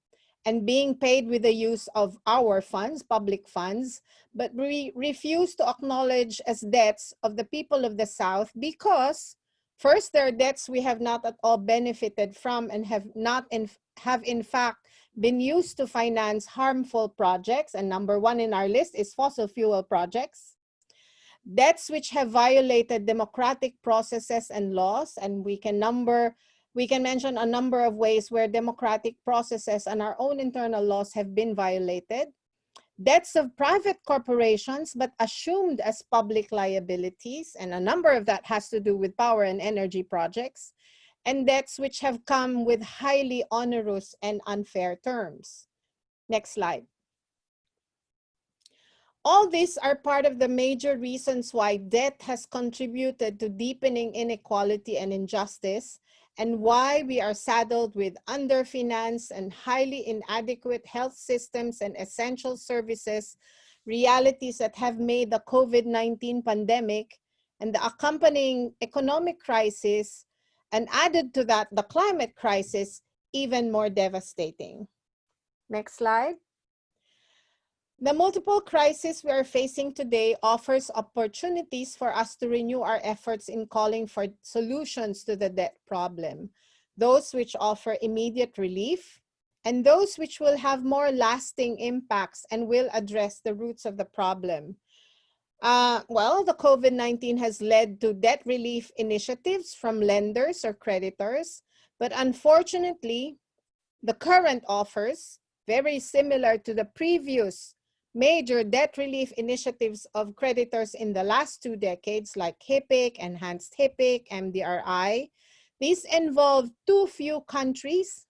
S5: and being paid with the use of our funds, public funds, but we refuse to acknowledge as debts of the people of the South because first, there are debts we have not at all benefited from and have not in, have in fact been used to finance harmful projects, and number one in our list is fossil fuel projects. Debts which have violated democratic processes and laws, and we can number, we can mention a number of ways where democratic processes and our own internal laws have been violated. Debts of private corporations, but assumed as public liabilities, and a number of that has to do with power and energy projects and debts which have come with highly onerous and unfair terms. Next slide. All these are part of the major reasons why debt has contributed to deepening inequality and injustice and why we are saddled with underfinanced and highly inadequate health systems and essential services, realities that have made the COVID-19 pandemic and the accompanying economic crisis and added to that, the climate crisis, even more devastating. Next slide. The multiple crises we are facing today offers opportunities for us to renew our efforts in calling for solutions to the debt problem, those which offer immediate relief, and those which will have more lasting impacts and will address the roots of the problem. Uh, well, the COVID-19 has led to debt relief initiatives from lenders or creditors, but unfortunately, the current offers, very similar to the previous major debt relief initiatives of creditors in the last two decades, like HIPC, Enhanced HIPC, MDRI, these involve too few countries,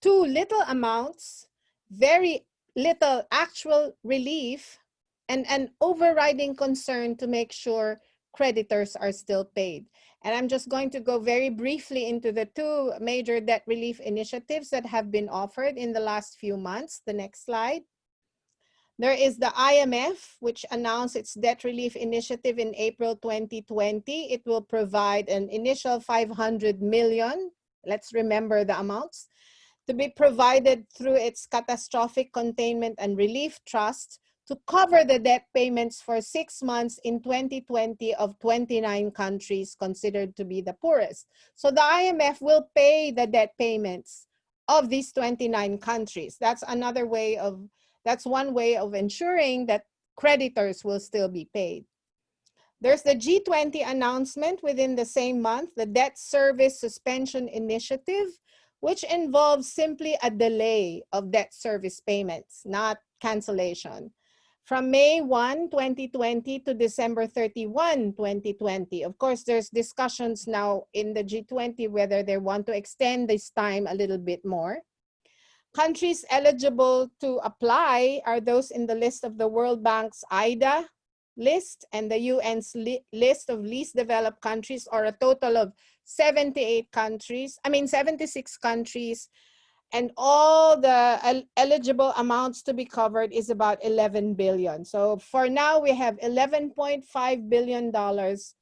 S5: too little amounts, very little actual relief, and an overriding concern to make sure creditors are still paid. And I'm just going to go very briefly into the two major debt relief initiatives that have been offered in the last few months. The next slide. There is the IMF, which announced its debt relief initiative in April 2020. It will provide an initial 500 million, let's remember the amounts, to be provided through its catastrophic containment and relief trust to cover the debt payments for six months in 2020 of 29 countries considered to be the poorest. So the IMF will pay the debt payments of these 29 countries. That's another way of, that's one way of ensuring that creditors will still be paid. There's the G20 announcement within the same month, the Debt Service Suspension Initiative, which involves simply a delay of debt service payments, not cancellation from May 1, 2020 to December 31, 2020. Of course, there's discussions now in the G20 whether they want to extend this time a little bit more. Countries eligible to apply are those in the list of the World Bank's IDA list and the UN's li list of least developed countries or a total of 78 countries, I mean 76 countries and all the eligible amounts to be covered is about 11 billion. So for now, we have 11.5 billion dollars,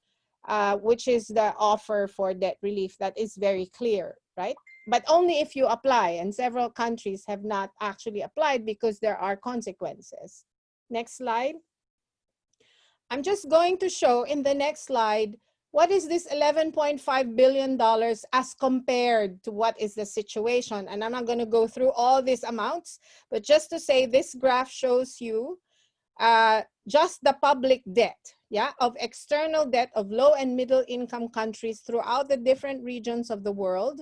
S5: uh, which is the offer for debt relief. That is very clear, right? But only if you apply, and several countries have not actually applied because there are consequences. Next slide. I'm just going to show in the next slide what is this $11.5 billion as compared to what is the situation? And I'm not going to go through all these amounts, but just to say this graph shows you uh, just the public debt, yeah, of external debt of low and middle income countries throughout the different regions of the world,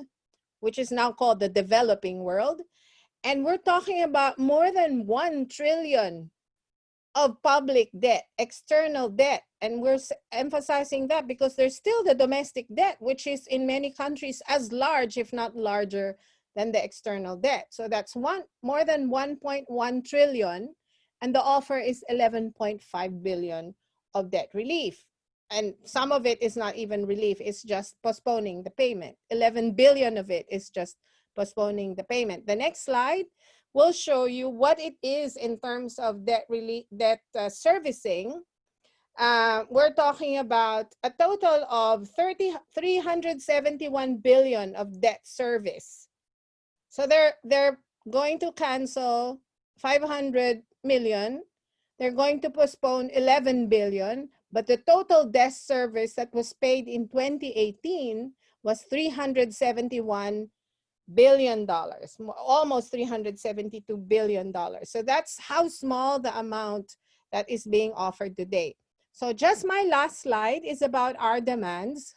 S5: which is now called the developing world. And we're talking about more than 1 trillion of public debt, external debt. And we're emphasizing that because there's still the domestic debt, which is in many countries as large, if not larger than the external debt. So that's one more than 1.1 trillion. And the offer is 11.5 billion of debt relief. And some of it is not even relief, it's just postponing the payment. 11 billion of it is just postponing the payment. The next slide will show you what it is in terms of debt, really, debt uh, servicing. Uh, we're talking about a total of 30, 371 billion of debt service. So they're, they're going to cancel 500 million. They're going to postpone 11 billion, but the total debt service that was paid in 2018 was 371 billion dollars, almost 372 billion dollars. So that's how small the amount that is being offered today. So just my last slide is about our demands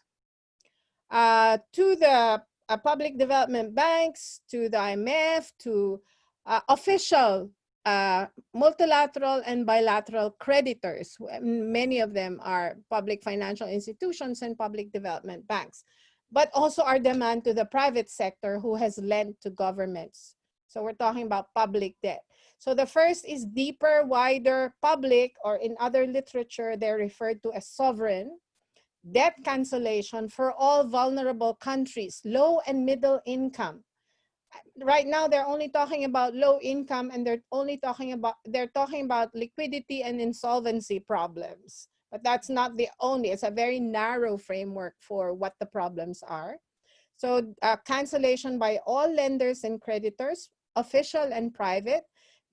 S5: uh, to the uh, public development banks, to the IMF, to uh, official uh, multilateral and bilateral creditors. Many of them are public financial institutions and public development banks, but also our demand to the private sector who has lent to governments. So we're talking about public debt. So the first is deeper, wider, public, or in other literature, they're referred to as sovereign, debt cancellation for all vulnerable countries, low and middle income. Right now, they're only talking about low income and they're only talking about, they're talking about liquidity and insolvency problems. But that's not the only, it's a very narrow framework for what the problems are. So uh, cancellation by all lenders and creditors, official and private,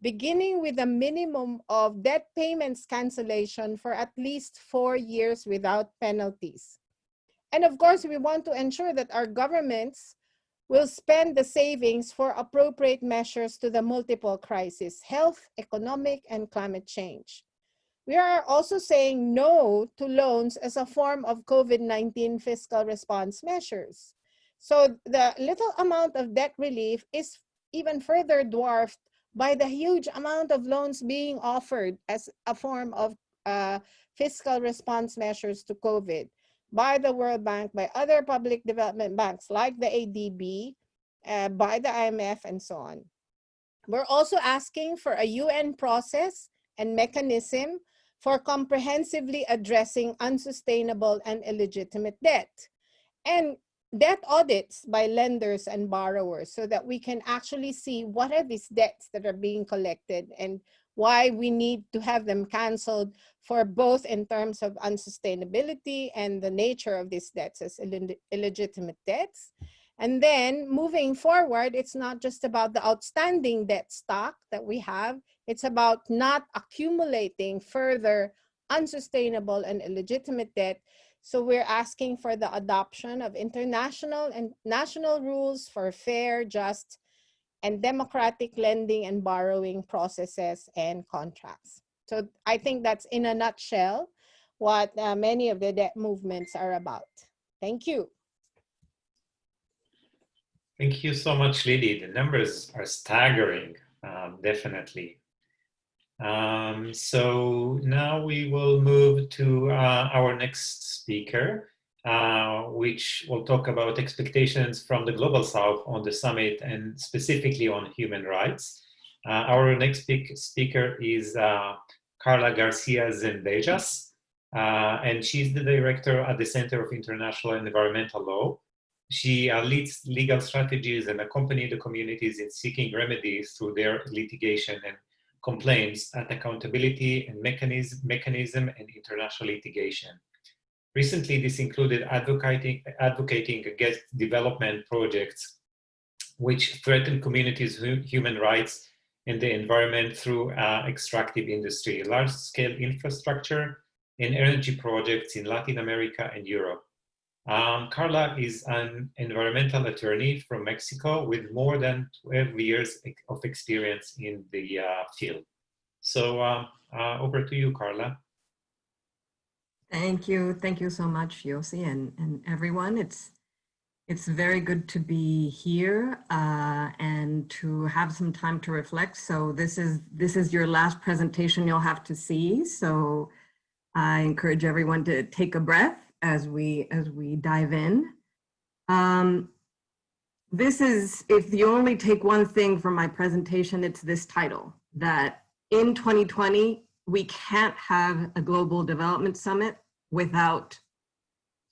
S5: beginning with a minimum of debt payments cancellation for at least four years without penalties. And of course, we want to ensure that our governments will spend the savings for appropriate measures to the multiple crises, health, economic, and climate change. We are also saying no to loans as a form of COVID-19 fiscal response measures. So the little amount of debt relief is even further dwarfed by the huge amount of loans being offered as a form of uh, fiscal response measures to COVID by the World Bank, by other public development banks like the ADB, uh, by the IMF, and so on. We're also asking for a UN process and mechanism for comprehensively addressing unsustainable and illegitimate debt. And debt audits by lenders and borrowers so that we can actually see what are these debts that are being collected and why we need to have them canceled for both in terms of unsustainability and the nature of these debts as Ill illegitimate debts. And then moving forward, it's not just about the outstanding debt stock that we have, it's about not accumulating further unsustainable and illegitimate debt so we're asking for the adoption of international and national rules for fair, just, and democratic lending and borrowing processes and contracts. So I think that's in a nutshell what uh, many of the debt movements are about. Thank you.
S1: Thank you so much, Lily. The numbers are staggering, um, definitely. Um, so now we will move to uh, our next speaker, uh, which will talk about expectations from the Global South on the summit and specifically on human rights. Uh, our next speak speaker is uh, Carla Garcia Zendejas, uh, and she's the director at the Center of International and Environmental Law. She uh, leads legal strategies and accompanies the communities in seeking remedies through their litigation and complaints at accountability and mechanism, mechanism and international litigation. Recently, this included advocating, advocating against development projects which threaten communities' human rights and the environment through uh, extractive industry, large-scale infrastructure, and energy projects in Latin America and Europe. Um, Carla is an environmental attorney from Mexico with more than 12 years of experience in the uh, field. So uh, uh, over to you, Carla.
S6: Thank you. Thank you so much, Yossi and, and everyone. It's it's very good to be here uh, and to have some time to reflect. So this is this is your last presentation you'll have to see. So I encourage everyone to take a breath as we as we dive in. Um, this is, if you only take one thing from my presentation, it's this title, that in 2020, we can't have a global development summit without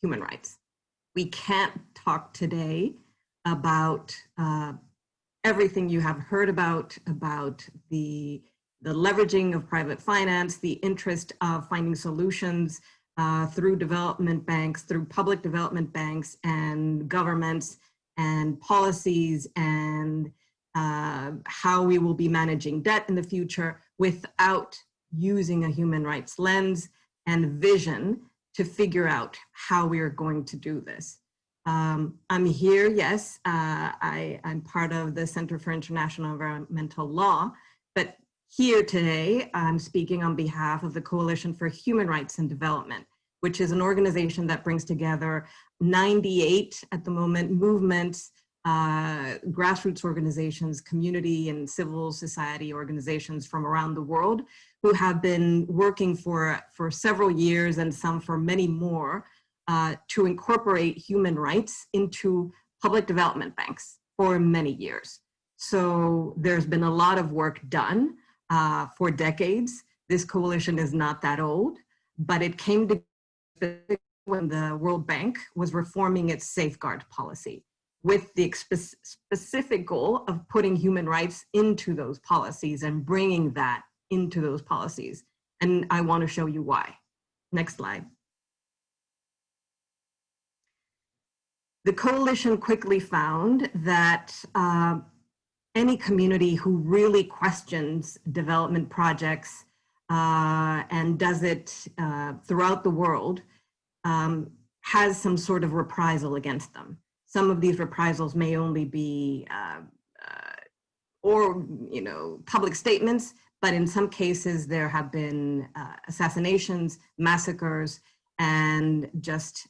S6: human rights. We can't talk today about uh, everything you have heard about, about the, the leveraging of private finance, the interest of finding solutions uh, through development banks, through public development banks and governments and policies and uh, how we will be managing debt in the future without using a human rights lens and vision to figure out how we are going to do this. Um, I'm here, yes, uh, I, I'm part of the Center for International Environmental Law, but here today, I'm speaking on behalf of the Coalition for Human Rights and Development, which is an organization that brings together 98 at the moment movements, uh, grassroots organizations, community and civil society organizations from around the world who have been working for, for several years and some for many more uh, to incorporate human rights into public development banks for many years. So there's been a lot of work done uh, for decades. This coalition is not that old, but it came to when the World Bank was reforming its safeguard policy with the specific goal of putting human rights into those policies and bringing that into those policies. And I want to show you why. Next slide. The coalition quickly found that uh, any community who really questions development projects uh, and does it uh, throughout the world um, has some sort of reprisal against them. Some of these reprisals may only be uh, uh, or you know public statements, but in some cases there have been uh, assassinations, massacres, and just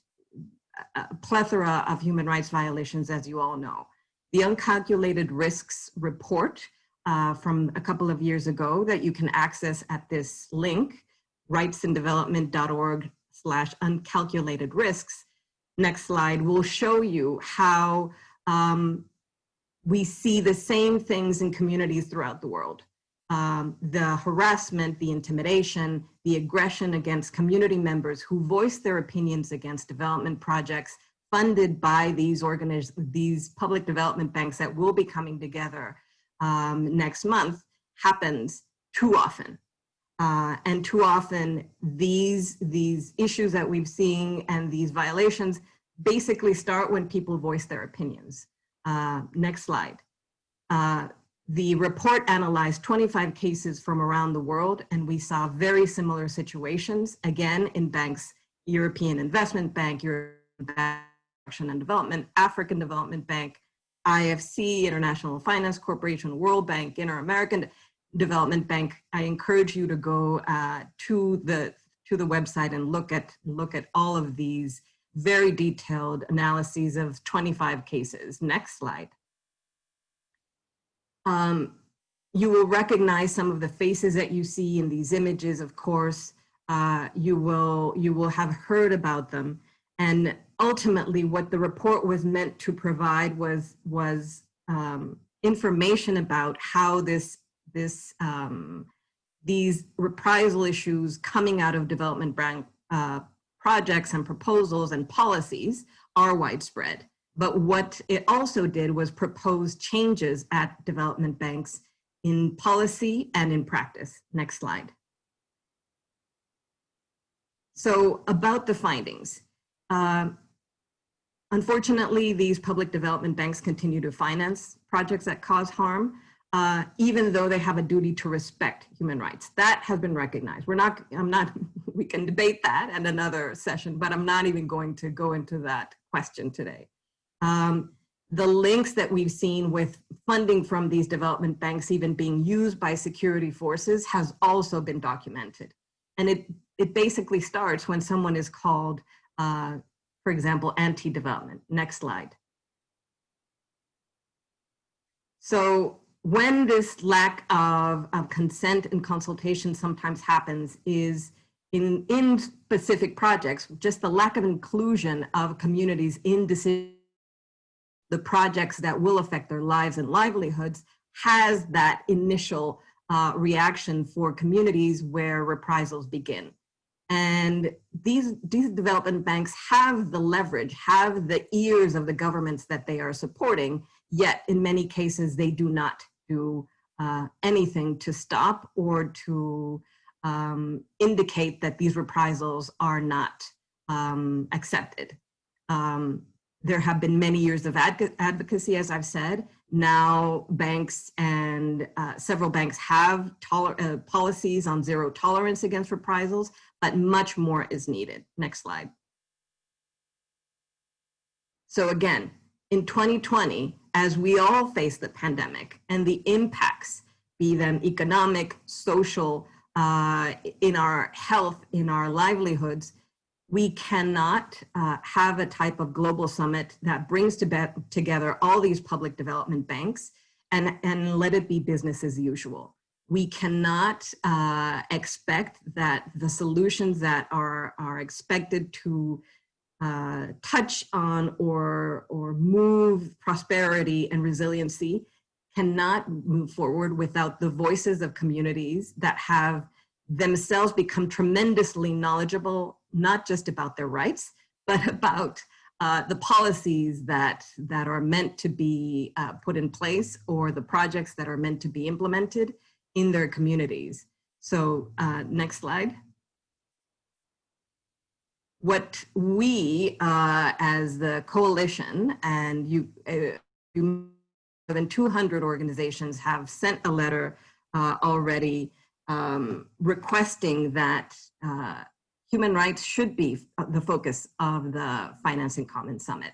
S6: a plethora of human rights violations, as you all know. The Uncalculated Risks report uh, from a couple of years ago that you can access at this link, rightsindevelopment.org slash uncalculated risks. Next slide will show you how um, we see the same things in communities throughout the world. Um, the harassment, the intimidation, the aggression against community members who voice their opinions against development projects funded by these organiz these public development banks that will be coming together um, next month happens too often. Uh, and too often these, these issues that we've seen and these violations basically start when people voice their opinions. Uh, next slide. Uh, the report analyzed 25 cases from around the world and we saw very similar situations, again, in banks, European Investment Bank, European Action and Development, African Development Bank, IFC, International Finance Corporation, World Bank, Inter-American Development Bank. I encourage you to go uh, to the to the website and look at look at all of these very detailed analyses of 25 cases. Next slide. Um, you will recognize some of the faces that you see in these images, of course. Uh, you, will, you will have heard about them. And ultimately what the report was meant to provide was, was um, information about how this, this, um, these reprisal issues coming out of development bank uh, projects and proposals and policies are widespread. But what it also did was propose changes at development banks in policy and in practice. Next slide. So about the findings. Uh, unfortunately, these public development banks continue to finance projects that cause harm, uh, even though they have a duty to respect human rights. That has been recognized. We're not, I'm not, we can debate that at another session, but I'm not even going to go into that question today. Um, the links that we've seen with funding from these development banks even being used by security forces has also been documented. And it, it basically starts when someone is called, uh, for example, anti-development. Next slide. So when this lack of, of consent and consultation sometimes happens is in, in specific projects, just the lack of inclusion of communities in the projects that will affect their lives and livelihoods has that initial uh, reaction for communities where reprisals begin. And these, these development banks have the leverage, have the ears of the governments that they are supporting, yet in many cases they do not do uh, anything to stop or to um, indicate that these reprisals are not um, accepted. Um, there have been many years of advocacy, as I've said. Now banks and uh, several banks have uh, policies on zero tolerance against reprisals, but much more is needed. Next slide. So again, in 2020, as we all face the pandemic and the impacts, be them economic, social, uh, in our health, in our livelihoods, we cannot uh, have a type of global summit that brings to together all these public development banks and, and let it be business as usual. We cannot uh, expect that the solutions that are, are expected to uh, touch on or, or move prosperity and resiliency cannot move forward without the voices of communities that have themselves become tremendously knowledgeable, not just about their rights, but about uh, the policies that, that are meant to be uh, put in place or the projects that are meant to be implemented in their communities. So uh, next slide. What we uh, as the coalition and you, uh, you more than 200 organizations have sent a letter uh, already um, requesting that uh, human rights should be the focus of the Finance in Common Summit,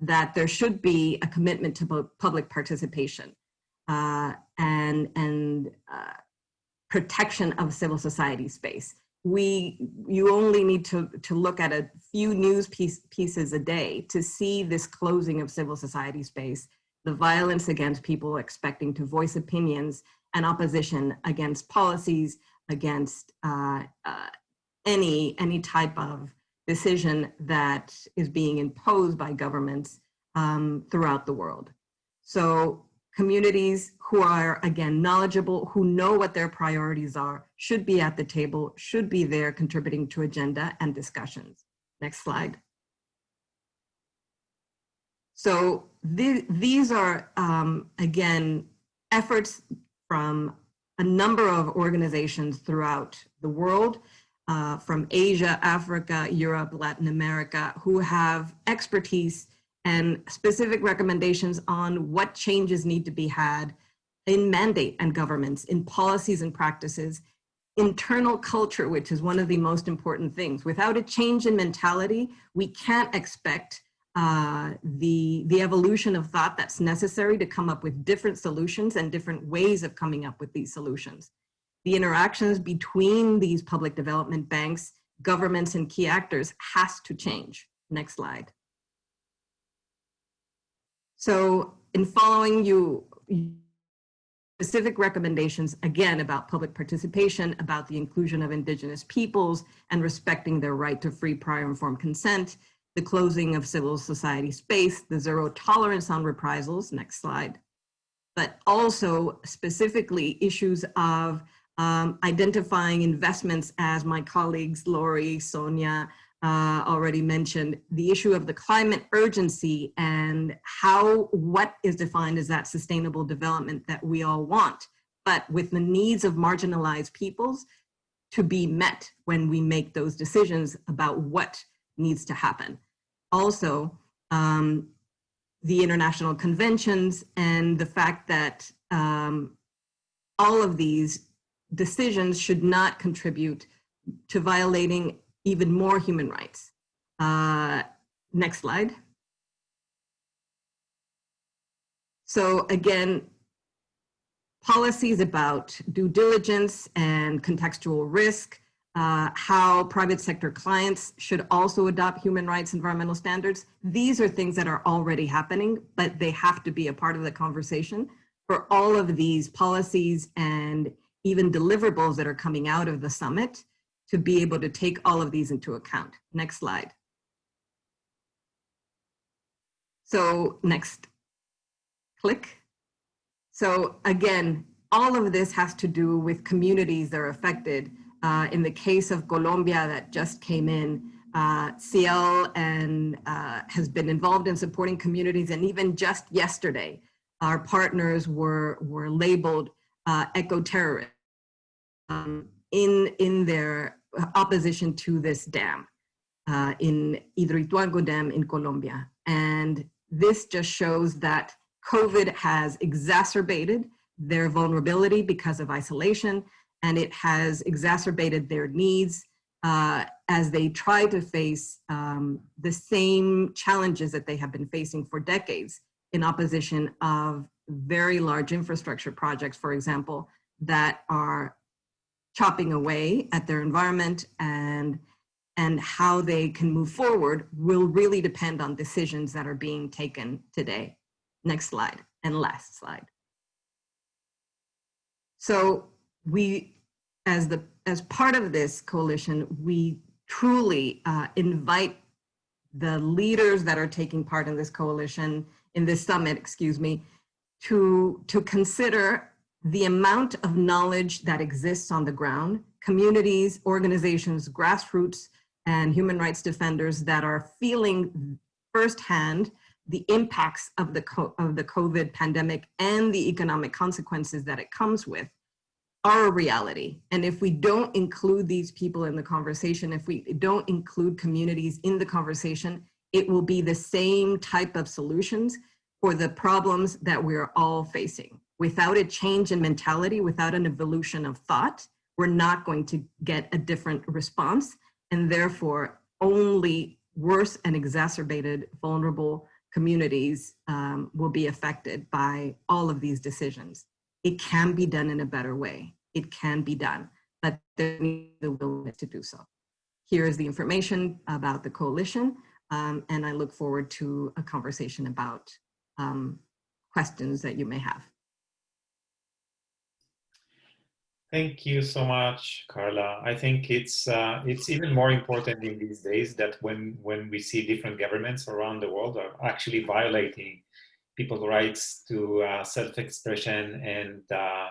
S6: that there should be a commitment to public participation uh, and, and uh, protection of civil society space. We, you only need to, to look at a few news piece, pieces a day to see this closing of civil society space, the violence against people expecting to voice opinions and opposition against policies, against uh, uh, any, any type of decision that is being imposed by governments um, throughout the world. So communities who are, again, knowledgeable, who know what their priorities are, should be at the table, should be there contributing to agenda and discussions. Next slide. So th these are, um, again, efforts from a number of organizations throughout the world, uh, from Asia, Africa, Europe, Latin America, who have expertise and specific recommendations on what changes need to be had in mandate and governments, in policies and practices, internal culture, which is one of the most important things. Without a change in mentality, we can't expect uh, the, the evolution of thought that's necessary to come up with different solutions and different ways of coming up with these solutions. The interactions between these public development banks, governments, and key actors has to change. Next slide. So in following you, specific recommendations, again, about public participation, about the inclusion of indigenous peoples and respecting their right to free prior informed consent, the closing of civil society space, the zero tolerance on reprisals, next slide, but also specifically issues of um, identifying investments as my colleagues, Laurie, Sonia, uh, already mentioned, the issue of the climate urgency and how, what is defined as that sustainable development that we all want, but with the needs of marginalized peoples to be met when we make those decisions about what needs to happen. Also um, the international conventions and the fact that um, all of these decisions should not contribute to violating even more human rights. Uh, next slide. So again, policies about due diligence and contextual risk, uh, how private sector clients should also adopt human rights environmental standards. These are things that are already happening, but they have to be a part of the conversation for all of these policies and even deliverables that are coming out of the summit to be able to take all of these into account. Next slide. So next, click. So again, all of this has to do with communities that are affected uh, in the case of Colombia that just came in, uh, CIEL and uh, has been involved in supporting communities. And even just yesterday, our partners were, were labeled uh, eco-terrorists um, in, in their opposition to this dam uh, in Hidroituango Dam in Colombia. And this just shows that COVID has exacerbated their vulnerability because of isolation and it has exacerbated their needs uh, as they try to face um, the same challenges that they have been facing for decades in opposition of very large infrastructure projects, for example, that are chopping away at their environment and and how they can move forward will really depend on decisions that are being taken today. Next slide and last slide. So we, as the as part of this coalition, we truly uh, invite the leaders that are taking part in this coalition, in this summit, excuse me, to, to consider the amount of knowledge that exists on the ground, communities, organizations, grassroots, and human rights defenders that are feeling firsthand the impacts of the, of the COVID pandemic and the economic consequences that it comes with are a reality. And if we don't include these people in the conversation, if we don't include communities in the conversation, it will be the same type of solutions for the problems that we're all facing. Without a change in mentality, without an evolution of thought, we're not going to get a different response and therefore only worse and exacerbated vulnerable communities um, will be affected by all of these decisions it can be done in a better way. It can be done, but there needs the willingness to do so. Here is the information about the coalition, um, and I look forward to a conversation about um, questions that you may have.
S1: Thank you so much, Carla. I think it's uh, it's even more important in these days that when when we see different governments around the world are actually violating people's rights to uh, self-expression and uh,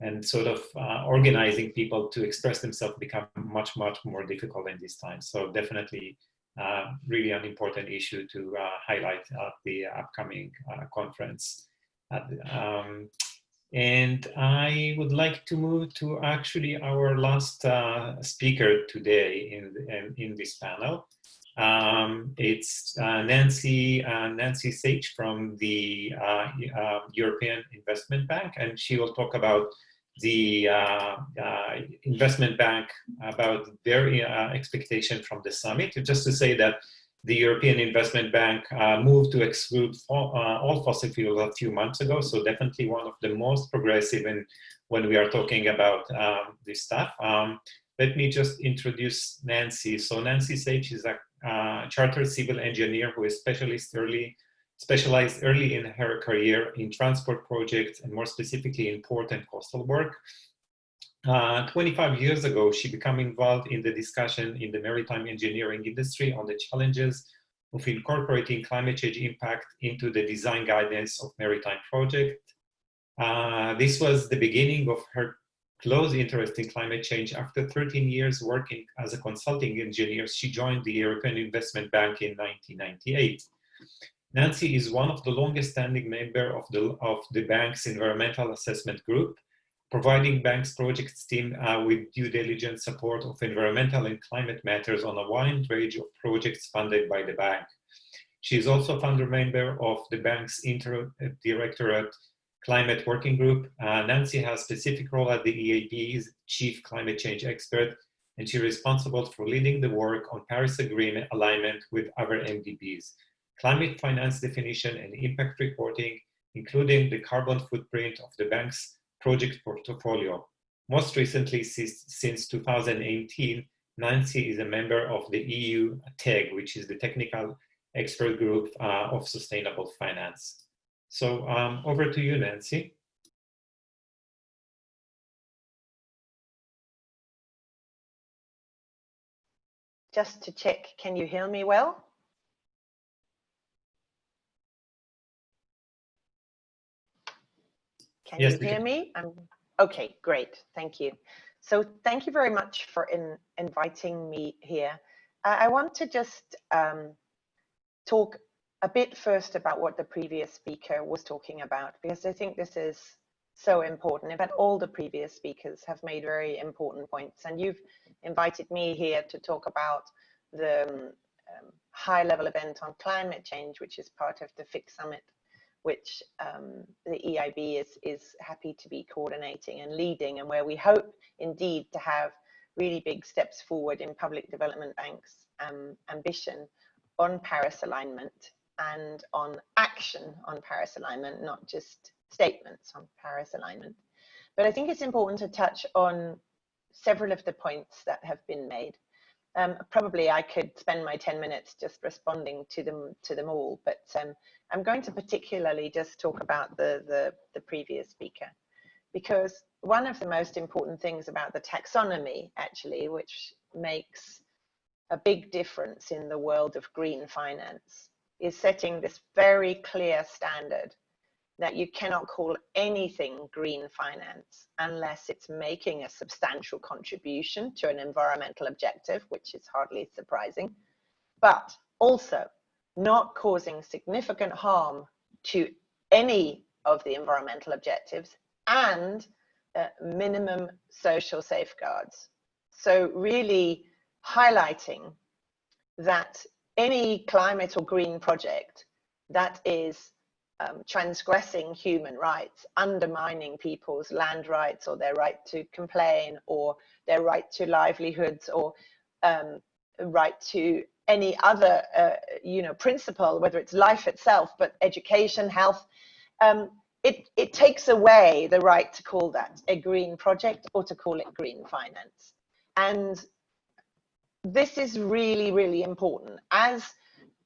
S1: and sort of uh, organizing people to express themselves become much much more difficult in this time. So definitely, uh, really an important issue to uh, highlight at the upcoming conference. Um, and I would like to move to actually our last speaker today in, in, this panel. Um, it's uh, Nancy uh, Nancy Sage from the uh, uh, European Investment Bank, and she will talk about the uh, uh, investment bank about their expectation from the summit. Just to say that the European Investment Bank moved to exclude all fossil fuels a few months ago, so definitely one of the most progressive in when we are talking about um, this stuff. Um, let me just introduce Nancy. So Nancy Sage is a uh, chartered civil engineer who is specialist early, specialized early in her career in transport projects and more specifically in port and coastal work. Uh, 25 years ago, she became involved in the discussion in the maritime engineering industry on the challenges of incorporating climate change impact into the design guidance of maritime projects. Uh, this was the beginning of her close interest in climate change. After 13 years working as a consulting engineer, she joined the European Investment Bank in 1998. Nancy is one of the longest standing member of the, of the bank's environmental assessment group, providing bank's projects team uh, with due diligence support of environmental and climate matters on a wide range of projects funded by the bank. She is also a founder member of the bank's inter-directorate Climate Working Group. Uh, Nancy has specific role at the EIB's Chief Climate Change Expert, and she's responsible for leading the work on Paris Agreement alignment with other MDBs, climate finance definition and impact reporting, including the carbon footprint of the bank's project portfolio. Most recently, since 2018, Nancy is a member of the EU TEG, which is the Technical Expert Group uh, of Sustainable Finance. So um, over to you, Nancy.
S7: Just to check, can you hear me well? Can yes, you hear me? I'm, okay, great. Thank you. So thank you very much for in, inviting me here. I want to just um, talk a bit first about what the previous speaker was talking about, because I think this is so important. In fact, all the previous speakers have made very important points, and you've invited me here to talk about the um, um high level event on climate change, which is part of the FIC summit, which um, the EIB is, is happy to be coordinating and leading, and where we hope indeed to have really big steps forward in public development banks um, ambition on Paris alignment and on action on Paris alignment, not just statements on Paris alignment. But I think it's important to touch on several of the points that have been made. Um, probably I could spend my 10 minutes just responding to them to them all, but um, I'm going to particularly just talk about the, the, the previous speaker, because one of the most important things about the taxonomy, actually, which makes a big difference in the world of green finance, is setting this very clear standard that you cannot call anything green finance unless it's making a substantial contribution to an environmental objective, which is hardly surprising, but also not causing significant harm to any of the environmental objectives and uh, minimum social safeguards. So really highlighting that any climate or green project that is um, transgressing human rights, undermining people's land rights or their right to complain or their right to livelihoods or um, right to any other, uh, you know, principle, whether it's life itself, but education, health, um, it, it takes away the right to call that a green project or to call it green finance. And this is really, really important. As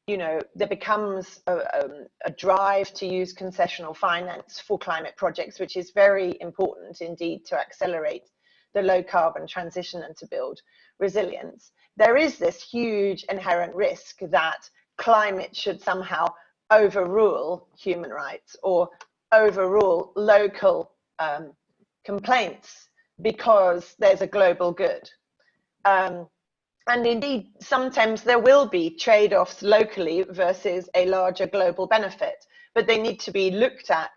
S7: you know, there becomes a, um, a, drive to use concessional finance for climate projects, which is very important indeed to accelerate the low carbon transition and to build resilience. There is this huge inherent risk that climate should somehow overrule human rights or overrule local um, complaints because there's a global good. Um, and indeed, sometimes there will be trade-offs locally versus a larger global benefit, but they need to be looked at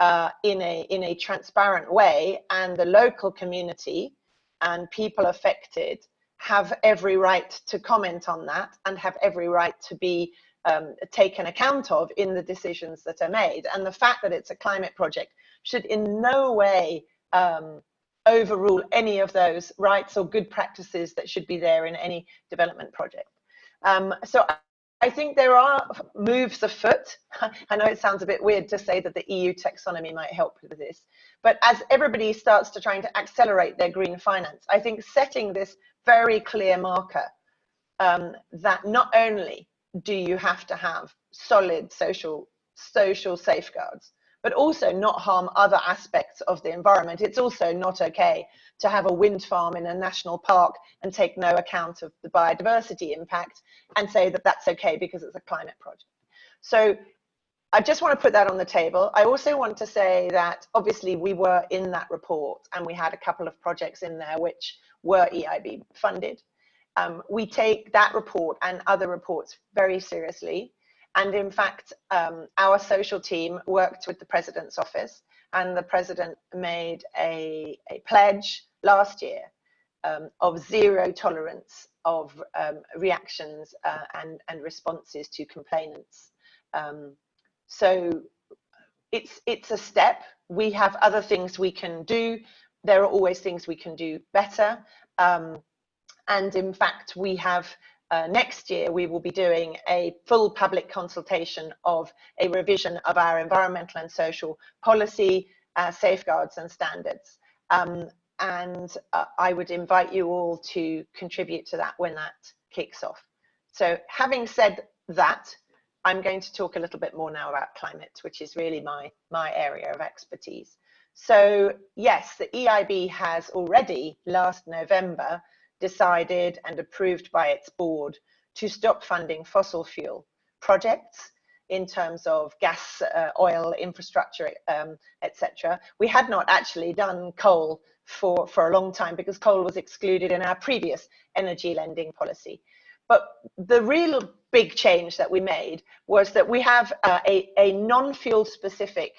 S7: uh, in, a, in a transparent way and the local community and people affected have every right to comment on that and have every right to be um, taken account of in the decisions that are made. And the fact that it's a climate project should in no way um, overrule any of those rights or good practices that should be there in any development project. Um, so I think there are moves afoot. I know it sounds a bit weird to say that the EU taxonomy might help with this, but as everybody starts to trying to accelerate their green finance, I think setting this very clear marker um, that not only do you have to have solid social social safeguards, but also not harm other aspects of the environment. It's also not okay to have a wind farm in a national park and take no account of the biodiversity impact and say that that's okay because it's a climate project. So I just want to put that on the table. I also want to say that obviously we were in that report and we had a couple of projects in there which were EIB funded. Um, we take that report and other reports very seriously. And in fact, um, our social team worked with the president's office and the president made a, a pledge last year um, of zero tolerance of um, reactions uh, and, and responses to complainants. Um, so it's, it's a step. We have other things we can do. There are always things we can do better. Um, and in fact, we have uh, next year, we will be doing a full public consultation of a revision of our environmental and social policy, uh, safeguards and standards. Um, and uh, I would invite you all to contribute to that when that kicks off. So having said that, I'm going to talk a little bit more now about climate, which is really my, my area of expertise. So yes, the EIB has already last November decided and approved by its board to stop funding fossil fuel projects in terms of gas, uh, oil, infrastructure, um, etc. We had not actually done coal for, for a long time because coal was excluded in our previous energy lending policy. But the real big change that we made was that we have uh, a, a non-fuel specific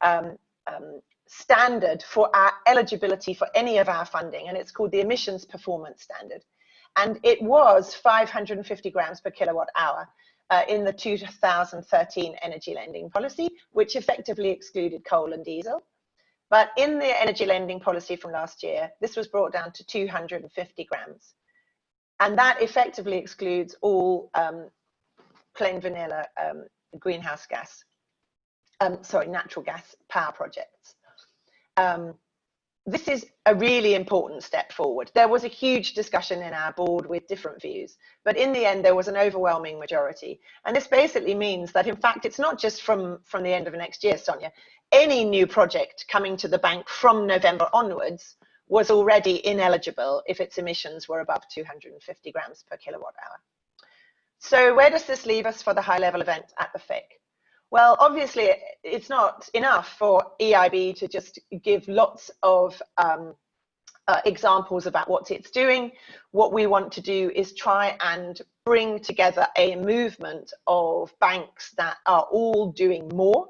S7: um, um, standard for our eligibility for any of our funding, and it's called the emissions performance standard. And it was 550 grams per kilowatt hour uh, in the 2013 energy lending policy, which effectively excluded coal and diesel. But in the energy lending policy from last year, this was brought down to 250 grams. And that effectively excludes all um, plain vanilla um, greenhouse gas, um, sorry, natural gas power projects. Um, this is a really important step forward. There was a huge discussion in our board with different views, but in the end, there was an overwhelming majority. And this basically means that, in fact, it's not just from, from the end of next year, Sonia. Any new project coming to the bank from November onwards was already ineligible if its emissions were above 250 grams per kilowatt hour. So where does this leave us for the high level event at the FIC? Well, obviously, it's not enough for EIB to just give lots of um, uh, examples about what it's doing. What we want to do is try and bring together a movement of banks that are all doing more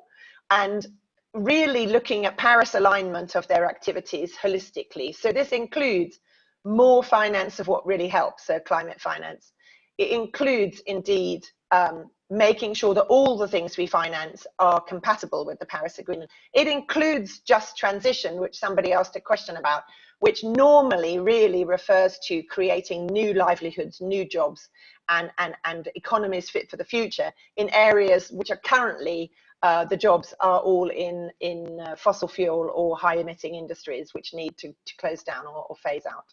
S7: and really looking at Paris alignment of their activities holistically. So this includes more finance of what really helps, so climate finance. It includes indeed um, making sure that all the things we finance are compatible with the Paris Agreement. It includes just transition, which somebody asked a question about, which normally really refers to creating new livelihoods, new jobs, and, and, and economies fit for the future in areas which are currently uh, the jobs are all in, in uh, fossil fuel or high emitting industries which need to, to close down or, or phase out.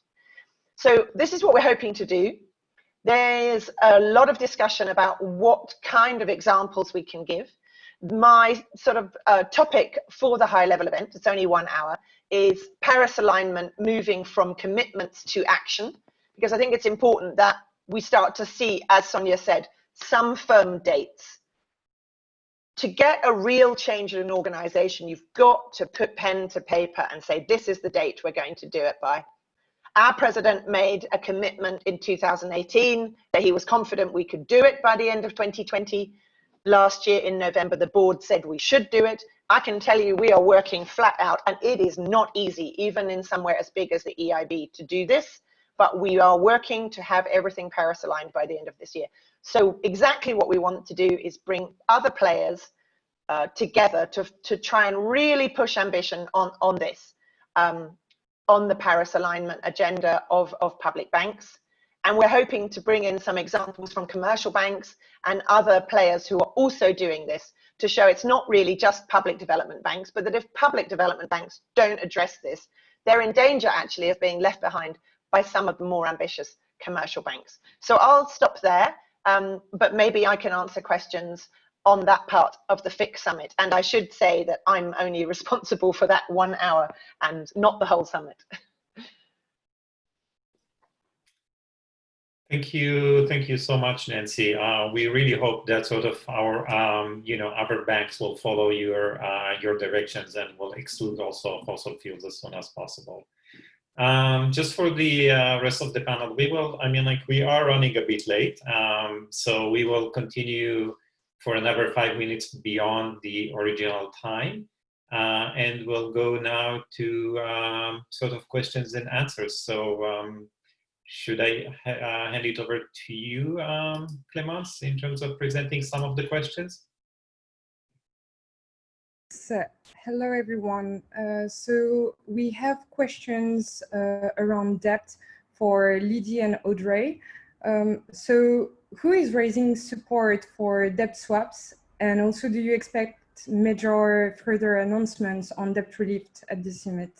S7: So this is what we're hoping to do. There's a lot of discussion about what kind of examples we can give. My sort of uh, topic for the high level event, it's only one hour, is Paris alignment moving from commitments to action, because I think it's important that we start to see, as Sonia said, some firm dates. To get a real change in an organization, you've got to put pen to paper and say, this is the date we're going to do it by. Our president made a commitment in 2018 that he was confident we could do it by the end of 2020. Last year in November, the board said we should do it. I can tell you we are working flat out and it is not easy, even in somewhere as big as the EIB to do this, but we are working to have everything Paris aligned by the end of this year. So exactly what we want to do is bring other players uh, together to, to try and really push ambition on, on this. Um, on the Paris alignment agenda of, of public banks. And we're hoping to bring in some examples from commercial banks and other players who are also doing this to show it's not really just public development banks, but that if public development banks don't address this, they're in danger actually of being left behind by some of the more ambitious commercial banks. So I'll stop there, um, but maybe I can answer questions on that part of the FIC summit. And I should say that I'm only responsible for that one hour and not the whole summit.
S1: Thank you. Thank you so much, Nancy. Uh, we really hope that sort of our, um, you know, other banks will follow your, uh, your directions and will exclude also fossil fuels as soon as possible. Um, just for the uh, rest of the panel, we will, I mean, like we are running a bit late. Um, so we will continue for another five minutes beyond the original time. Uh, and we'll go now to um, sort of questions and answers. So um, should I ha uh, hand it over to you, um, Clemence, in terms of presenting some of the questions?
S8: So, hello, everyone. Uh, so we have questions uh, around debt for Lidy and Audrey. Um, so who is raising support for debt swaps? And also, do you expect major further announcements on debt relief at the summit?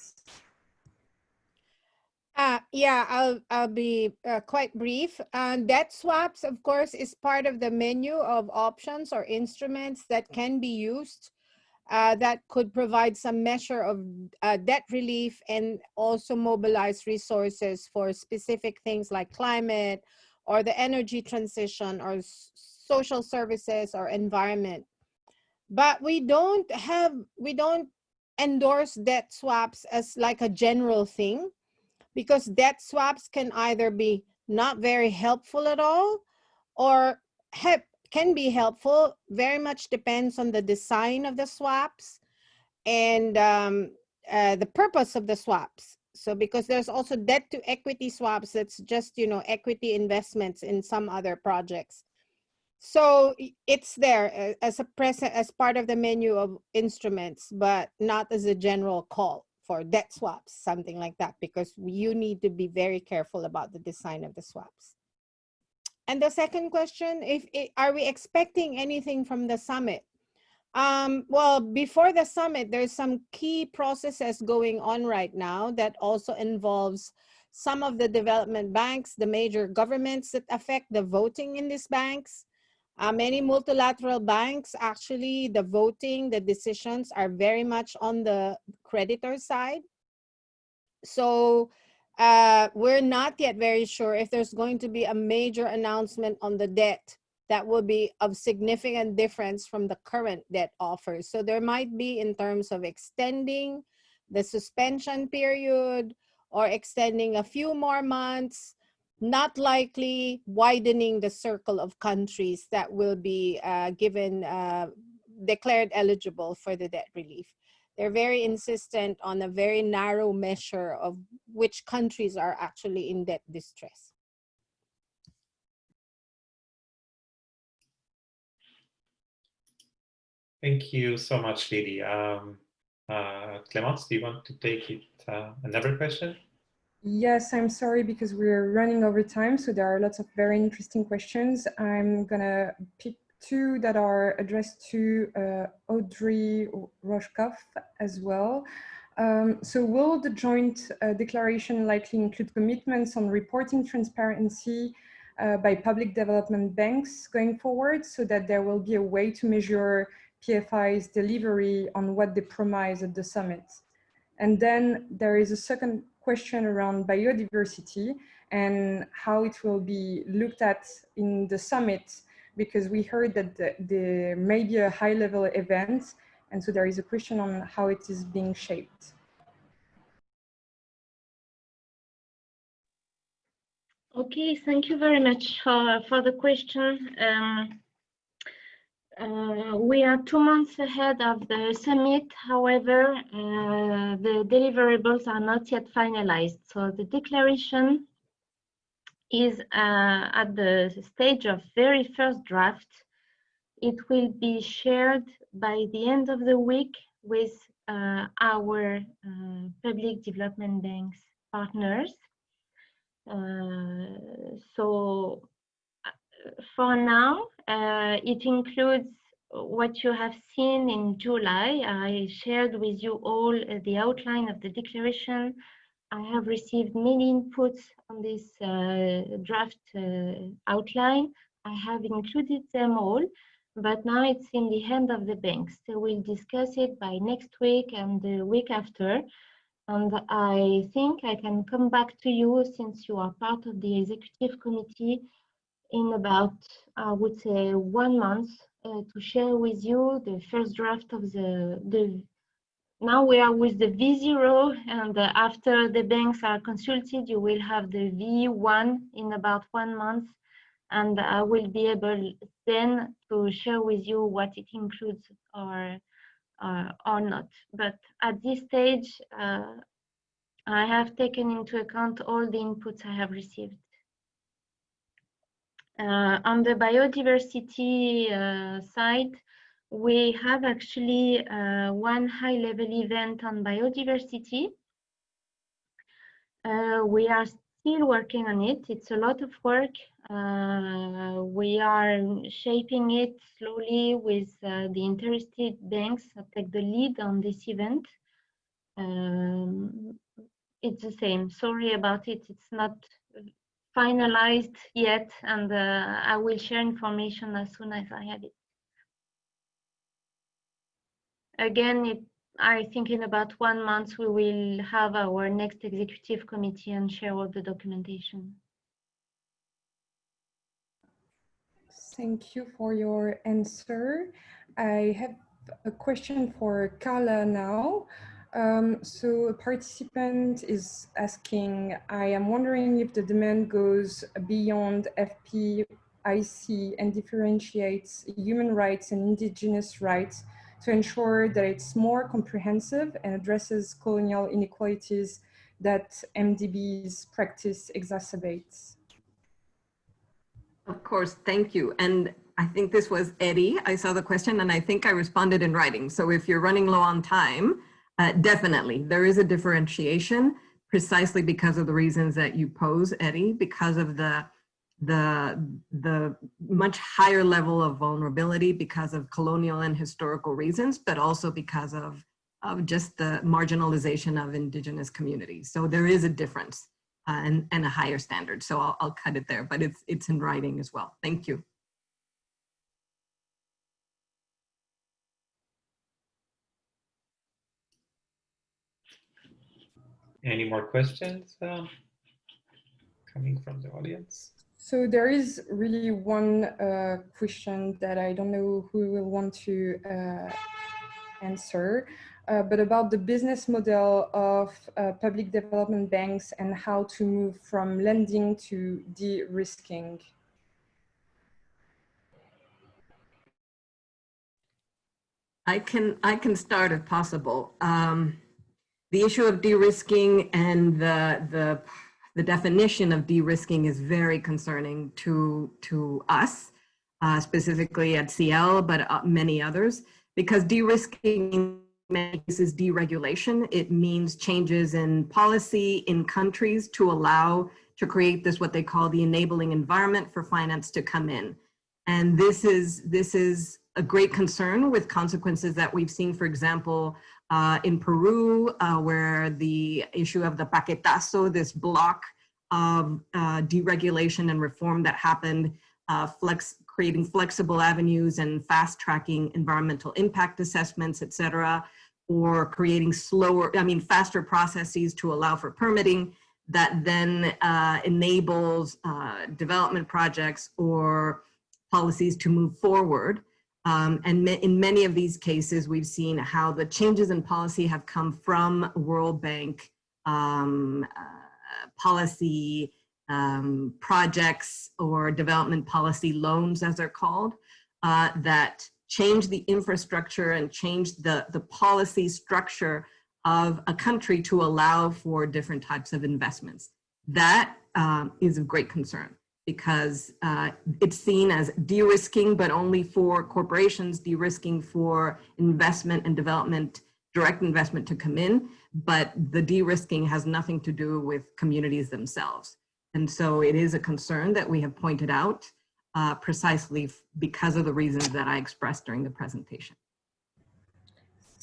S5: Uh, yeah, I'll, I'll be uh, quite brief. Uh, debt swaps, of course, is part of the menu of options or instruments that can be used uh, that could provide some measure of uh, debt relief and also mobilize resources for specific things like climate or the energy transition or social services or environment. But we don't have, we don't endorse debt swaps as like a general thing because debt swaps can either be not very helpful at all or have, can be helpful. Very much depends on the design of the swaps and um, uh, the purpose of the swaps. So because there's also debt to equity swaps, that's just, you know, equity investments in some other projects. So it's there uh, as a present, as part of the menu of instruments, but not as a general call for debt swaps, something like that, because you need to be very careful about the design of the swaps. And the second question, if, are we expecting anything from the summit? Um, well, before the summit, there's some key processes going on right now that also involves some of the development banks, the major governments that affect the voting in these banks. Uh, many multilateral banks, actually, the voting, the decisions are very much on the creditor side. So uh, we're not yet very sure if there's going to be a major announcement on the debt that will be of significant difference from the current debt offers. So there might be in terms of extending the suspension period or extending a few more months, not likely widening the circle of countries that will be uh, given, uh, declared eligible for the debt relief. They're very insistent on a very narrow measure of which countries are actually in debt distress.
S1: Thank you so much, Lidy. Um, uh, Clemence, do you want to take it? Uh, another question?
S8: Yes, I'm sorry because we're running over time, so there are lots of very interesting questions. I'm gonna pick two that are addressed to uh, Audrey Rojkoff as well. Um, so will the joint uh, declaration likely include commitments on reporting transparency uh, by public development banks going forward so that there will be a way to measure PFI's delivery on what they promised at the summit? And then there is a second question around biodiversity and how it will be looked at in the summit because we heard that the, there may be a high level event and so there is a question on how it is being shaped.
S2: Okay, thank you very much for, for the question. Um, uh, we are two months ahead of the summit. However, uh, the deliverables are not yet finalized. So the declaration is uh, at the stage of very first draft. It will be shared by the end of the week with uh, our uh, public development banks partners. Uh, so for now, it includes what you have seen in July. I shared with you all uh, the outline of the declaration. I have received many inputs on this uh, draft uh, outline. I have included them all, but now it's in the hand of the banks. They will discuss it by next week and the week after. And I think I can come back to you since you are part of the executive committee in about, I would say, one month uh, to share with you the first draft of the, the now we are with the V0 and uh, after the banks are consulted, you will have the V1 in about one month and I will be able then to share with you what it includes or, uh, or not. But at this stage, uh, I have taken into account all the inputs I have received. Uh, on the biodiversity uh, side, we have actually uh, one high-level event on biodiversity. Uh, we are still working on it. It's a lot of work. Uh, we are shaping it slowly with the interested banks that take the lead on this event. Um, it's the same. Sorry about it. It's not finalized yet, and uh, I will share information as soon as I have it. Again, it, I think in about one month we will have our next executive committee and share all the documentation.
S8: Thank you for your answer. I have a question for Carla now. Um, so a participant is asking, I am wondering if the demand goes beyond FPIC and differentiates human rights and indigenous rights to ensure that it's more comprehensive and addresses colonial inequalities that MDB's practice exacerbates.
S6: Of course, thank you. And I think this was Eddie. I saw the question and I think I responded in writing. So if you're running low on time, uh, definitely there is a differentiation precisely because of the reasons that you pose, Eddie, because of the the the much higher level of vulnerability because of colonial and historical reasons, but also because of of just the marginalization of indigenous communities. So there is a difference uh, and, and a higher standard. So I'll, I'll cut it there, but it's, it's in writing as well. Thank you.
S1: Any more questions uh, coming from the audience?
S8: So there is really one uh, question that I don't know who will want to uh, answer, uh, but about the business model of uh, public development banks and how to move from lending to de-risking.
S6: I can I can start if possible. Um, the issue of de-risking and the the the definition of de-risking is very concerning to to us, uh, specifically at CL, but uh, many others, because de-risking is deregulation. It means changes in policy in countries to allow to create this what they call the enabling environment for finance to come in. And this is this is a great concern with consequences that we've seen, for example, uh, in Peru, uh, where the issue of the paquetazo, this block of uh, deregulation and reform that happened, uh, flex, creating flexible avenues and fast tracking environmental impact assessments, et cetera, or creating slower, I mean, faster processes to allow for permitting that then uh, enables uh, development projects or policies to move forward. Um, and in many of these cases, we've seen how the changes in policy have come from World Bank um, uh, policy um, projects or development policy loans, as they're called, uh, that change the infrastructure and change the, the policy structure of a country to allow for different types of investments. That um, is of great concern because uh, it's seen as de-risking, but only for corporations, de-risking for investment and development, direct investment to come in, but the de-risking has nothing to do with communities themselves. And so it is a concern that we have pointed out uh, precisely because of the reasons that I expressed during the presentation.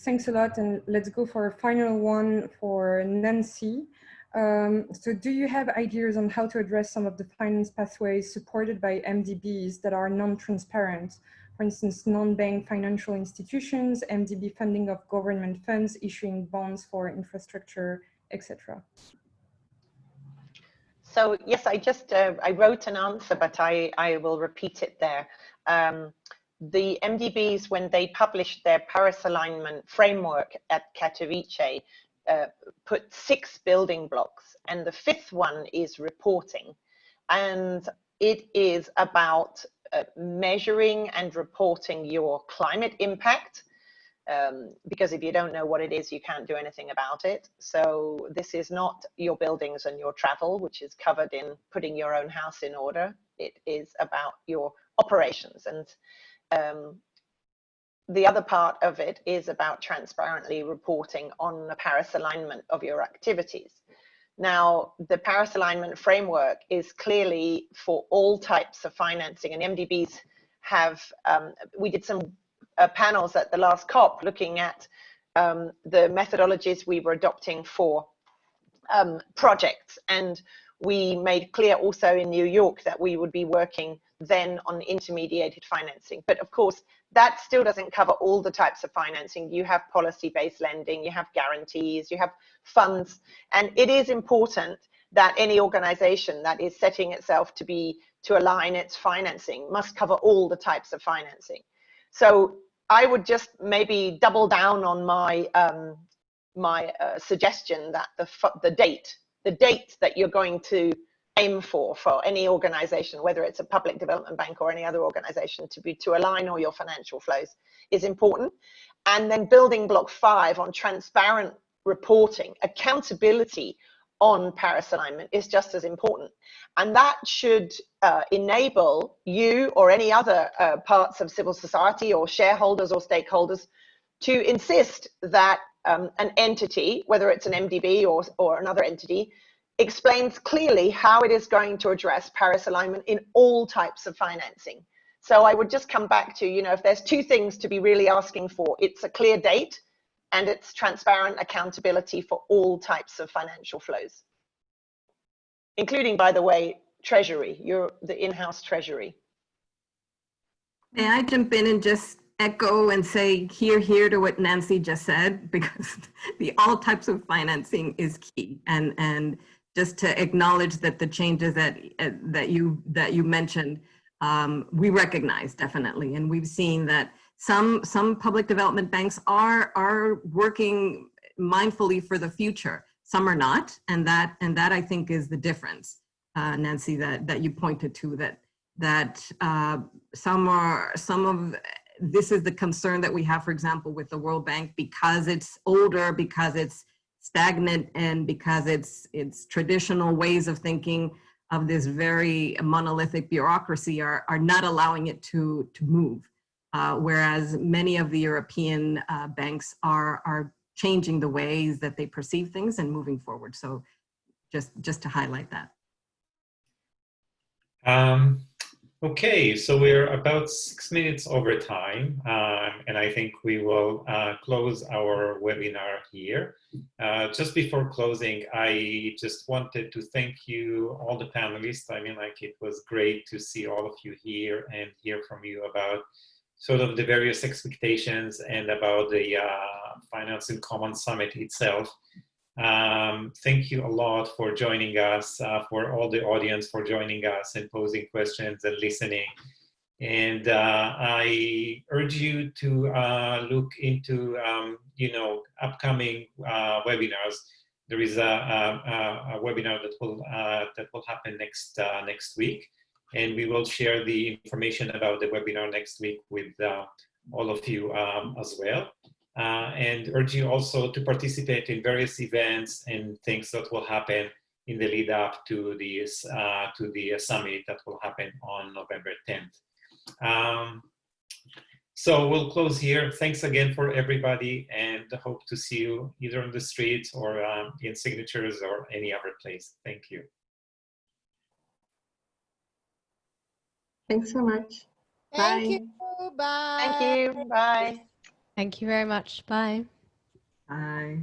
S8: Thanks a lot. And let's go for a final one for Nancy. Um, so do you have ideas on how to address some of the finance pathways supported by MDBs that are non-transparent? For instance, non-bank financial institutions, MDB funding of government funds, issuing bonds for infrastructure, etc.
S7: So yes, I just, uh, I wrote an answer, but I, I will repeat it there. Um, the MDBs, when they published their Paris alignment framework at Katowice, uh, put six building blocks and the fifth one is reporting. And it is about uh, measuring and reporting your climate impact um, because if you don't know what it is you can't do anything about it. So this is not your buildings and your travel which is covered in putting your own house in order. It is about your operations. And um, the other part of it is about transparently reporting on the Paris alignment of your activities. Now, the Paris alignment framework is clearly for all types of financing and MDBs have, um, we did some uh, panels at the last COP looking at um, the methodologies we were adopting for um, projects. And we made clear also in New York that we would be working then on intermediated financing. But of course, that still doesn't cover all the types of financing. You have policy-based lending, you have guarantees, you have funds, and it is important that any organization that is setting itself to be to align its financing must cover all the types of financing. So I would just maybe double down on my um, my uh, suggestion that the the date, the date that you're going to aim for for any organization, whether it's a public development bank or any other organization, to be to align all your financial flows is important. And then building block five on transparent reporting, accountability on Paris alignment is just as important. And that should uh, enable you or any other uh, parts of civil society or shareholders or stakeholders to insist that um, an entity, whether it's an MDB or, or another entity, explains clearly how it is going to address Paris alignment in all types of financing. So I would just come back to, you know, if there's two things to be really asking for, it's a clear date and it's transparent accountability for all types of financial flows, including, by the way, treasury, your the in-house treasury.
S6: May I jump in and just echo and say here, here to what Nancy just said, because the all types of financing is key. And, and just to acknowledge that the changes that, uh, that, you, that you mentioned, um, we recognize definitely. And we've seen that some, some public development banks are, are working mindfully for the future. Some are not. And that, and that I think is the difference, uh, Nancy, that, that you pointed to, that, that uh, some are, some of, this is the concern that we have, for example, with the World Bank, because it's older, because it's stagnant, and because it's, it's traditional ways of thinking of this very monolithic bureaucracy are, are not allowing it to, to move. Uh, whereas many of the European uh, banks are, are changing the ways that they perceive things and moving forward. So just, just to highlight that.
S1: Um, okay, so we're about six minutes over time, um, and I think we will uh, close our webinar here. Uh, just before closing, I just wanted to thank you, all the panelists. I mean, like, it was great to see all of you here and hear from you about sort of the various expectations and about the uh, Finance in Common Summit itself. Um, thank you a lot for joining us, uh, for all the audience for joining us and posing questions and listening. And uh, I urge you to uh, look into, um, you know, upcoming uh, webinars. There is a, a, a webinar that will uh, that will happen next uh, next week, and we will share the information about the webinar next week with all of you um, as well and urge you also to participate in various events and things that will happen in the lead up to the, uh, to the summit that will happen on November 10th. Um, so we'll close here. Thanks again for everybody and hope to see you either on the streets or um, in signatures or any other place. Thank you.
S4: Thanks so much.
S5: Thank
S4: Bye.
S5: you. Bye.
S7: Thank you. Bye.
S3: Thank you very much. Bye.
S6: Bye.